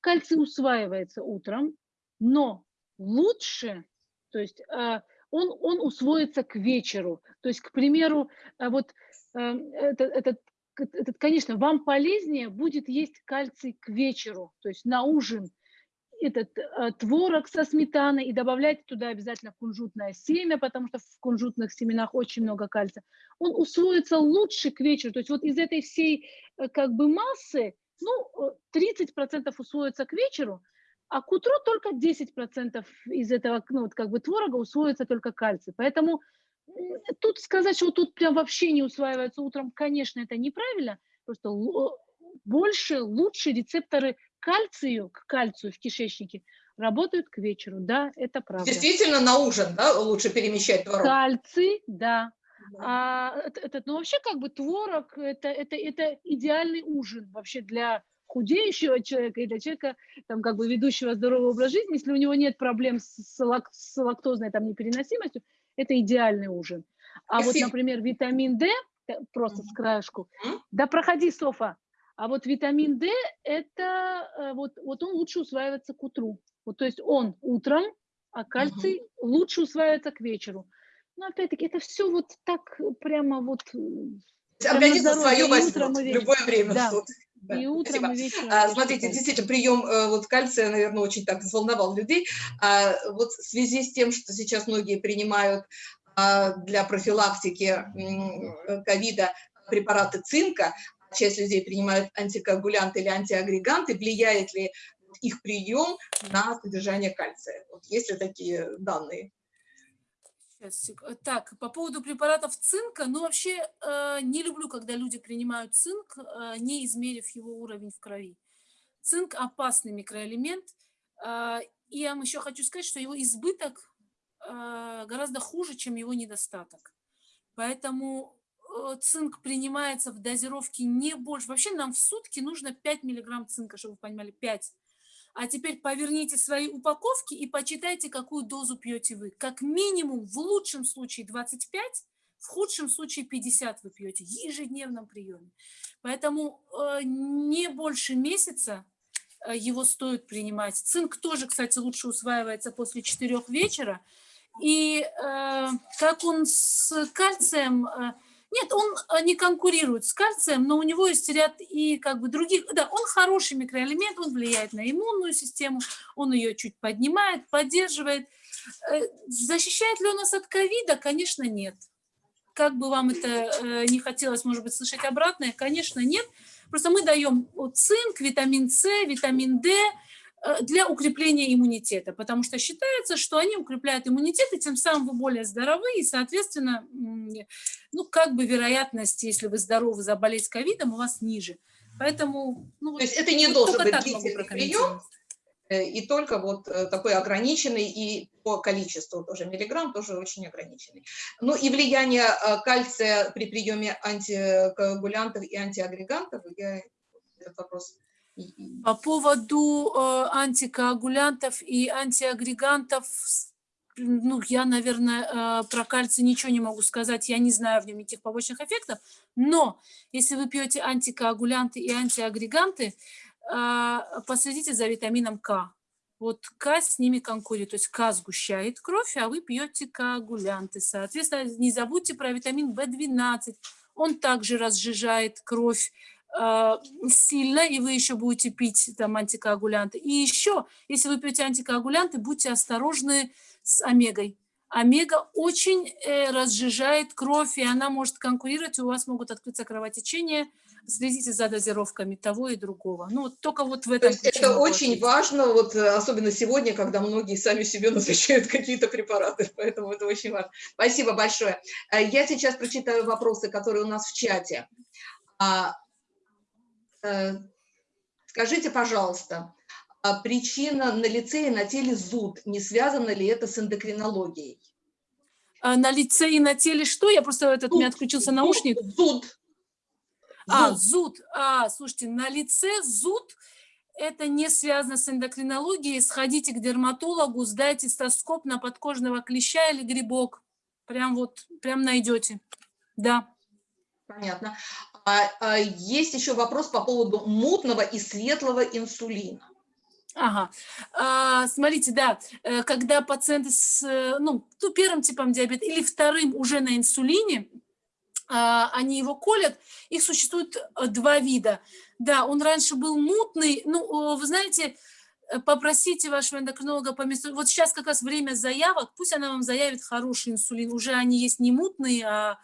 Кальций усваивается утром, но лучше, то есть э, он, он усвоится к вечеру. То есть, к примеру, э, вот этот, этот, этот, конечно, вам полезнее будет есть кальций к вечеру, то есть на ужин, этот э, творог со сметаной и добавлять туда обязательно кунжутное семя, потому что в кунжутных семенах очень много кальция. Он усвоится лучше к вечеру. То есть вот из этой всей как бы массы ну, 30% усвоится к вечеру, а к утру только 10% из этого, ну, вот как бы творога усвоится только кальций. Поэтому тут сказать, что тут прям вообще не усваивается утром, конечно, это неправильно. Просто больше, лучше рецепторы кальцию, к кальцию в кишечнике работают к вечеру. Да, это правда. Действительно на ужин, да, лучше перемещать творог? Кальций, да. А, этот, ну вообще как бы творог это, это, это идеальный ужин вообще для худеющего человека и для человека, там, как бы ведущего здоровый образ жизни, если у него нет проблем с, лак, с лактозной там, непереносимостью, это идеальный ужин. А вот, например, витамин D, э, просто с краешку, да проходи, Софа, а вот витамин D, это э, вот, вот он лучше усваивается к утру. Вот, то есть он утром, а кальций угу. лучше усваивается к вечеру. Но опять-таки это все вот так прямо вот... Организм свое возьмет в любое время да. суток. Да. И утром, Спасибо. и вечером. А, смотрите, действительно, прием э, вот кальция, наверное, очень так взволновал людей. А, вот в связи с тем, что сейчас многие принимают а, для профилактики ковида препараты цинка, часть людей принимают антикоагулянты или антиагреганты, влияет ли их прием на содержание кальция? Вот есть ли такие данные? Сейчас, так, по поводу препаратов цинка, ну вообще э, не люблю, когда люди принимают цинк, э, не измерив его уровень в крови. Цинк опасный микроэлемент, э, и я вам еще хочу сказать, что его избыток э, гораздо хуже, чем его недостаток. Поэтому э, цинк принимается в дозировке не больше. Вообще нам в сутки нужно 5 миллиграмм цинка, чтобы вы понимали, 5 а теперь поверните свои упаковки и почитайте, какую дозу пьете вы. Как минимум, в лучшем случае 25, в худшем случае 50 вы пьете ежедневном приеме. Поэтому э, не больше месяца э, его стоит принимать. Цинк тоже, кстати, лучше усваивается после 4 вечера. И э, как он с кальцием... Э, нет, он а, не конкурирует с кальцием, но у него есть ряд и как бы других... Да, он хороший микроэлемент, он влияет на иммунную систему, он ее чуть поднимает, поддерживает. Э, защищает ли он нас от ковида? Конечно, нет. Как бы вам это э, не хотелось, может быть, слышать обратное, конечно, нет. Просто мы даем цинк, витамин С, витамин D, Э, для укрепления иммунитета, потому что считается, что они укрепляют иммунитет, и тем самым вы более здоровы, и, соответственно, ну, как бы вероятность, если вы здоровы, заболеть ковидом, у вас ниже. Поэтому... Ну, То есть это не должен быть длительный прием, э, и только вот э, такой ограниченный, и по количеству тоже миллиграмм тоже очень ограниченный. Ну и влияние кальция при приеме антикоагулянтов и антиагрегантов, я этот вопрос по поводу э, антикоагулянтов и антиагрегантов, ну, я, наверное, э, про кальций ничего не могу сказать, я не знаю в нем никаких побочных эффектов, но если вы пьете антикоагулянты и антиагреганты, э, последите за витамином К. Вот К с ними конкурирует, то есть К сгущает кровь, а вы пьете коагулянты. Соответственно, не забудьте про витамин В12, он также разжижает кровь, сильно, и вы еще будете пить там антикоагулянты. И еще, если вы пьете антикоагулянты, будьте осторожны с омегой. Омега очень э, разжижает кровь, и она может конкурировать, у вас могут открыться кровотечения. Следите за дозировками того и другого. Ну, вот только вот в этом... Это очень ответить. важно, вот э, особенно сегодня, когда многие сами себе назначают какие-то препараты, поэтому это очень важно. Спасибо большое. Э, я сейчас прочитаю вопросы, которые у нас в чате. Э, скажите, пожалуйста, а причина на лице и на теле зуд, не связано ли это с эндокринологией? А на лице и на теле что? Я просто этот, зуд, у меня отключился наушник. Зуд. А, зуд. А, слушайте, на лице зуд, это не связано с эндокринологией. Сходите к дерматологу, сдайте стоскоп на подкожного клеща или грибок. Прям вот, прям найдете. Да. Понятно. А, а есть еще вопрос по поводу мутного и светлого инсулина. Ага, а, смотрите, да, э, когда пациенты с э, ну, ну, первым типом диабета или вторым уже на инсулине, а, они его колят, их существует э, два вида. Да, он раньше был мутный, ну, вы знаете, попросите вашего эндокринолога по месту. Вот сейчас как раз время заявок, пусть она вам заявит хороший инсулин. Уже они есть не мутные, а,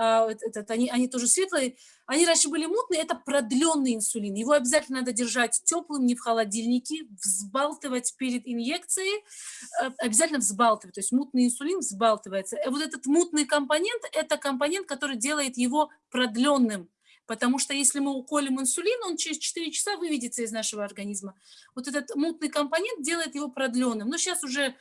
этот, они, они тоже светлые, они раньше были мутные, это продленный инсулин. Его обязательно надо держать теплым, не в холодильнике, взбалтывать перед инъекцией, э, обязательно взбалтывать, то есть мутный инсулин взбалтывается. И вот этот мутный компонент, это компонент, который делает его продленным. Потому что если мы уколем инсулин, он через 4 часа выведется из нашего организма. Вот этот мутный компонент делает его продленным. Но сейчас уже, э,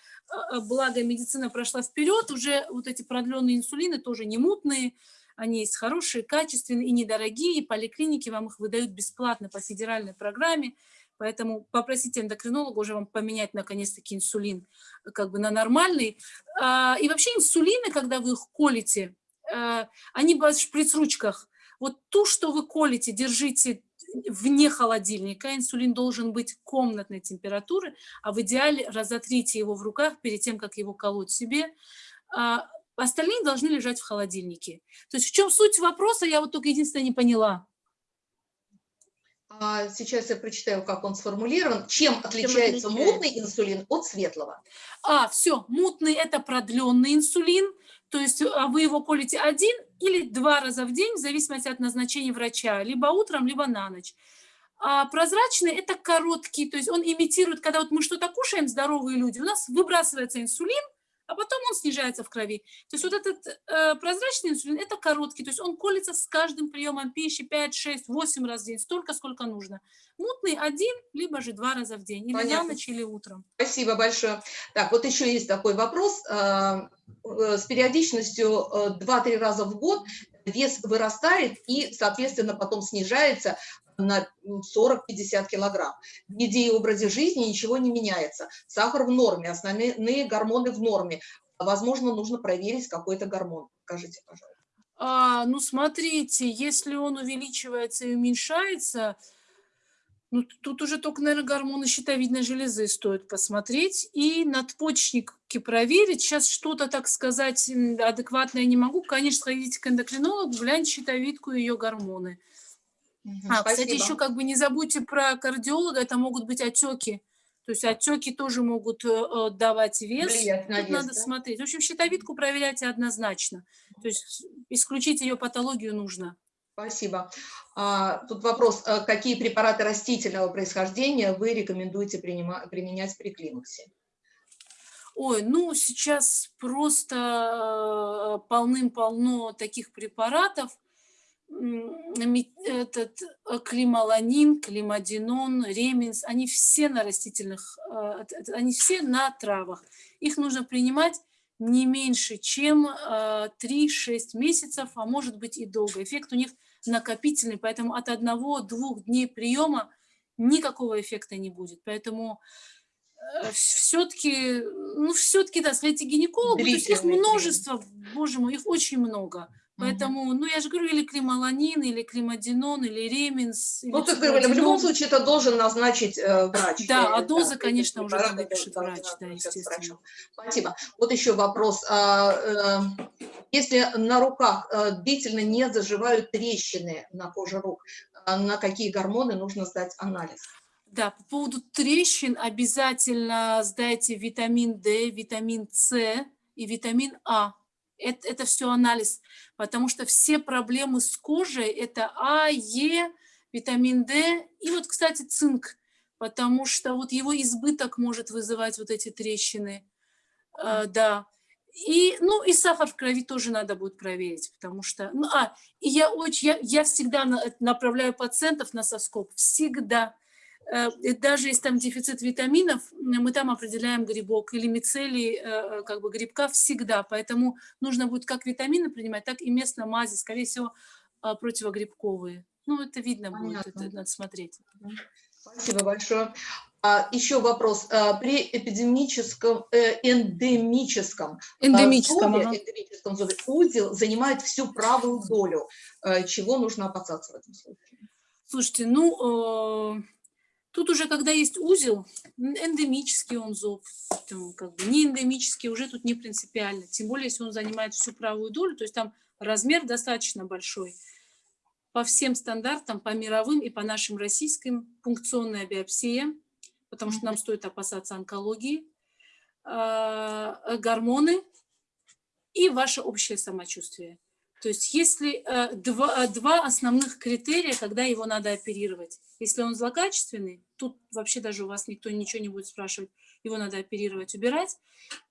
э, благо медицина прошла вперед, уже вот эти продленные инсулины тоже не мутные, они есть хорошие, качественные и недорогие, поликлиники вам их выдают бесплатно по федеральной программе. Поэтому попросите эндокринолога уже вам поменять наконец-таки инсулин э, как бы на нормальный. А, и вообще инсулины, когда вы их колите, они в шприц-ручках, вот ту, что вы колите, держите вне холодильника. Инсулин должен быть комнатной температуры, а в идеале разотрите его в руках перед тем, как его колоть себе. А остальные должны лежать в холодильнике. То есть в чем суть вопроса, я вот только единственное не поняла. А, сейчас я прочитаю, как он сформулирован. Чем отличается, мутный инсулин от светлого? А, все, мутный – это продленный инсулин, то есть а, вы его колите один или два раза в день, в зависимости от назначения врача, либо утром, либо на ночь. А прозрачный – это короткий, то есть он имитирует, когда вот мы что-то кушаем, здоровые люди, у нас выбрасывается инсулин, а потом он снижается в крови. То есть вот этот э, прозрачный инсулин – это короткий, то есть он колется с каждым приемом пищи 5, 6, 8 раз в день, столько, сколько нужно. Мутный один, либо же два раза в день, или Понятно. на ночь, или утром. Спасибо большое. Так, вот еще есть такой вопрос. Э, э, с периодичностью 2-3 э, раза в год вес вырастает и, соответственно, потом снижается на 40-50 килограмм. В еде и образе жизни ничего не меняется. Сахар в норме, основные гормоны в норме. Возможно, нужно проверить какой-то гормон. Скажите, пожалуйста. А, ну, смотрите, если он увеличивается и уменьшается, ну, тут уже только, наверное, гормоны щитовидной железы стоит посмотреть и надпочечники проверить. Сейчас что-то, так сказать, адекватное не могу. Конечно, сходите к эндокринологу, гляньте щитовидку и ее гормоны. Угу, а, спасибо. кстати, еще как бы не забудьте про кардиолога, это могут быть отеки. То есть отеки тоже могут э, э давать вес. Влиять на Тут вес, надо да? смотреть. В общем, щитовидку проверяйте однозначно. То есть исключить ее патологию нужно. Спасибо. А, тут вопрос, а какие препараты растительного происхождения вы рекомендуете принимать, применять при климаксе? Ой, ну сейчас просто э, полным-полно таких препаратов этот э, клималанин, климадинон, реминс, они все на растительных, э, они все на травах. Их нужно принимать не меньше, чем 3-6 э, месяцев, а может быть и долго. Эффект у них накопительный, поэтому от одного-двух дней приема никакого эффекта не будет. Поэтому все-таки, ну все-таки, да, сходите к гинекологу, то есть их множество, боже мой, их очень много. Поэтому, ну, я же говорю, или клималанин, или климадинон, или реминс. Ну, ты говоришь, в любом случае это должен назначить э, врач. Да, а доза, да, конечно, уже выпишет врач, да, естественно. Спасибо. Вот еще вопрос. А, э, если на руках э, длительно не заживают трещины на коже рук, э, на какие гормоны нужно сдать анализ? Да, по поводу трещин обязательно сдайте витамин D, витамин С и витамин А это, это все анализ, потому что все проблемы с кожей – это А, Е, витамин D и вот, кстати, цинк, потому что вот его избыток может вызывать вот эти трещины, э, да. И, ну, и сахар в крови тоже надо будет проверить, потому что, ну, а, и я очень, я, я всегда направляю пациентов на соскоб, всегда, Э, даже если там дефицит витаминов, мы там определяем грибок или мицелий э, э, как бы грибка всегда, поэтому нужно будет как витамины принимать, так и местно мази, скорее всего, противогрибковые. Ну, это видно Понятно. будет, это надо смотреть. Спасибо большое. А, еще вопрос. А, при эпидемическом, эндемическом, эндемическом, зубе, ага. эндемическом зубе узел занимает всю правую долю. Чего нужно опасаться в этом случае? Слушайте, ну, Тут уже, когда есть узел, эндемический он зоб, как бы не эндемический, уже тут не принципиально. Тем более, если он занимает всю правую долю, то есть там размер достаточно большой. По всем стандартам, по мировым и по нашим российским, пункционная биопсия, потому что нам стоит опасаться онкологии, а, гормоны и ваше общее самочувствие. То есть если э, два, э, два основных критерия, когда его надо оперировать. Если он злокачественный, тут вообще даже у вас никто ничего не будет спрашивать, его надо оперировать, убирать.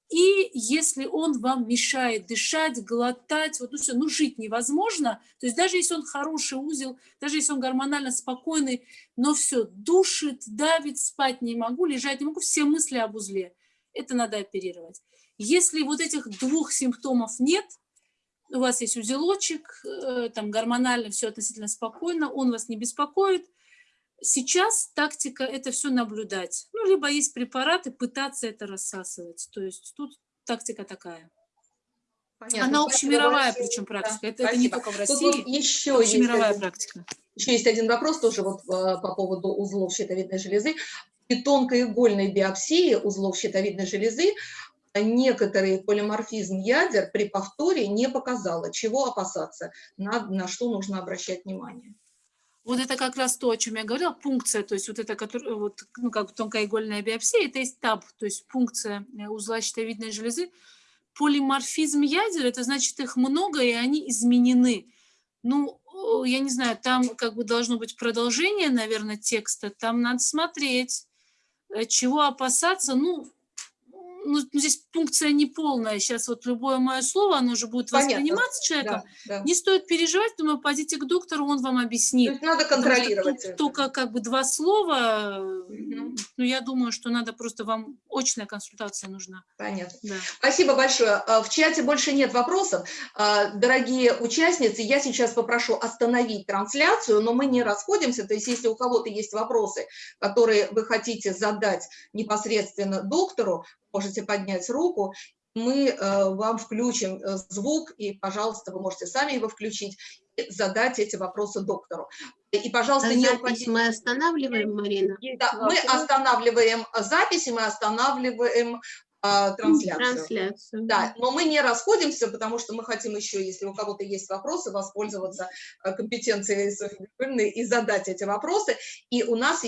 И если он вам мешает дышать, глотать, вот ну все, ну жить невозможно, то есть даже если он хороший узел, даже если он гормонально спокойный, но все, душит, давит, спать не могу, лежать не могу, все мысли об узле, это надо оперировать. Если вот этих двух симптомов нет, у вас есть узелочек, э, там гормонально все относительно спокойно, он вас не беспокоит. Сейчас тактика – это все наблюдать. Ну, либо есть препараты, пытаться это рассасывать. То есть тут тактика такая. Понятно. Она общемировая причем Да, практика. Это, это не только в России, еще есть общемировая один- практика. Еще есть один вопрос тоже вот э, по поводу узлов щитовидной железы. При тонкоигольной биопсии узлов щитовидной железы некоторый полиморфизм ядер при повторе не показало. Чего опасаться? На, на что нужно обращать внимание? Вот это как раз то, о чем я говорила, пункция, то есть вот это, который, вот, ну, как тонкоигольная биопсия, это есть ТАП, то есть пункция э, узла щитовидной железы. Полиморфизм ядер, это значит их много, и они изменены. Ну, я не знаю, там как бы должно быть продолжение, наверное, текста, там надо смотреть, э, чего опасаться, ну, ну, здесь пункция неполная, сейчас вот любое мое слово, оно уже будет Понятно. восприниматься человеком, Да, да. не стоит переживать, думаю, пойдите к доктору, он вам То объяснит. есть надо контролировать. тут только как бы два слова, Мгм. ну, я думаю, что надо просто вам очная консультация нужна. Понятно. Да. Спасибо большое. А, В чате больше нет вопросов. А, Дорогие участницы, я сейчас попрошу остановить трансляцию, но мы не расходимся. То есть если у кого-то есть вопросы, которые вы хотите задать непосредственно доктору, можете поднять руку. Мы э, вам включим э, звук, и, пожалуйста, вы можете сами его включить и задать эти вопросы доктору. И, пожалуйста, не Запись мы останавливаем, Марина? Да, мы останавливаем записи, мы останавливаем а, трансляцию. Трансляцию. Да, но мы не расходимся, потому что мы хотим еще, если у кого-то есть вопросы, воспользоваться э, компетенцией Софьи и задать эти вопросы. И у нас еще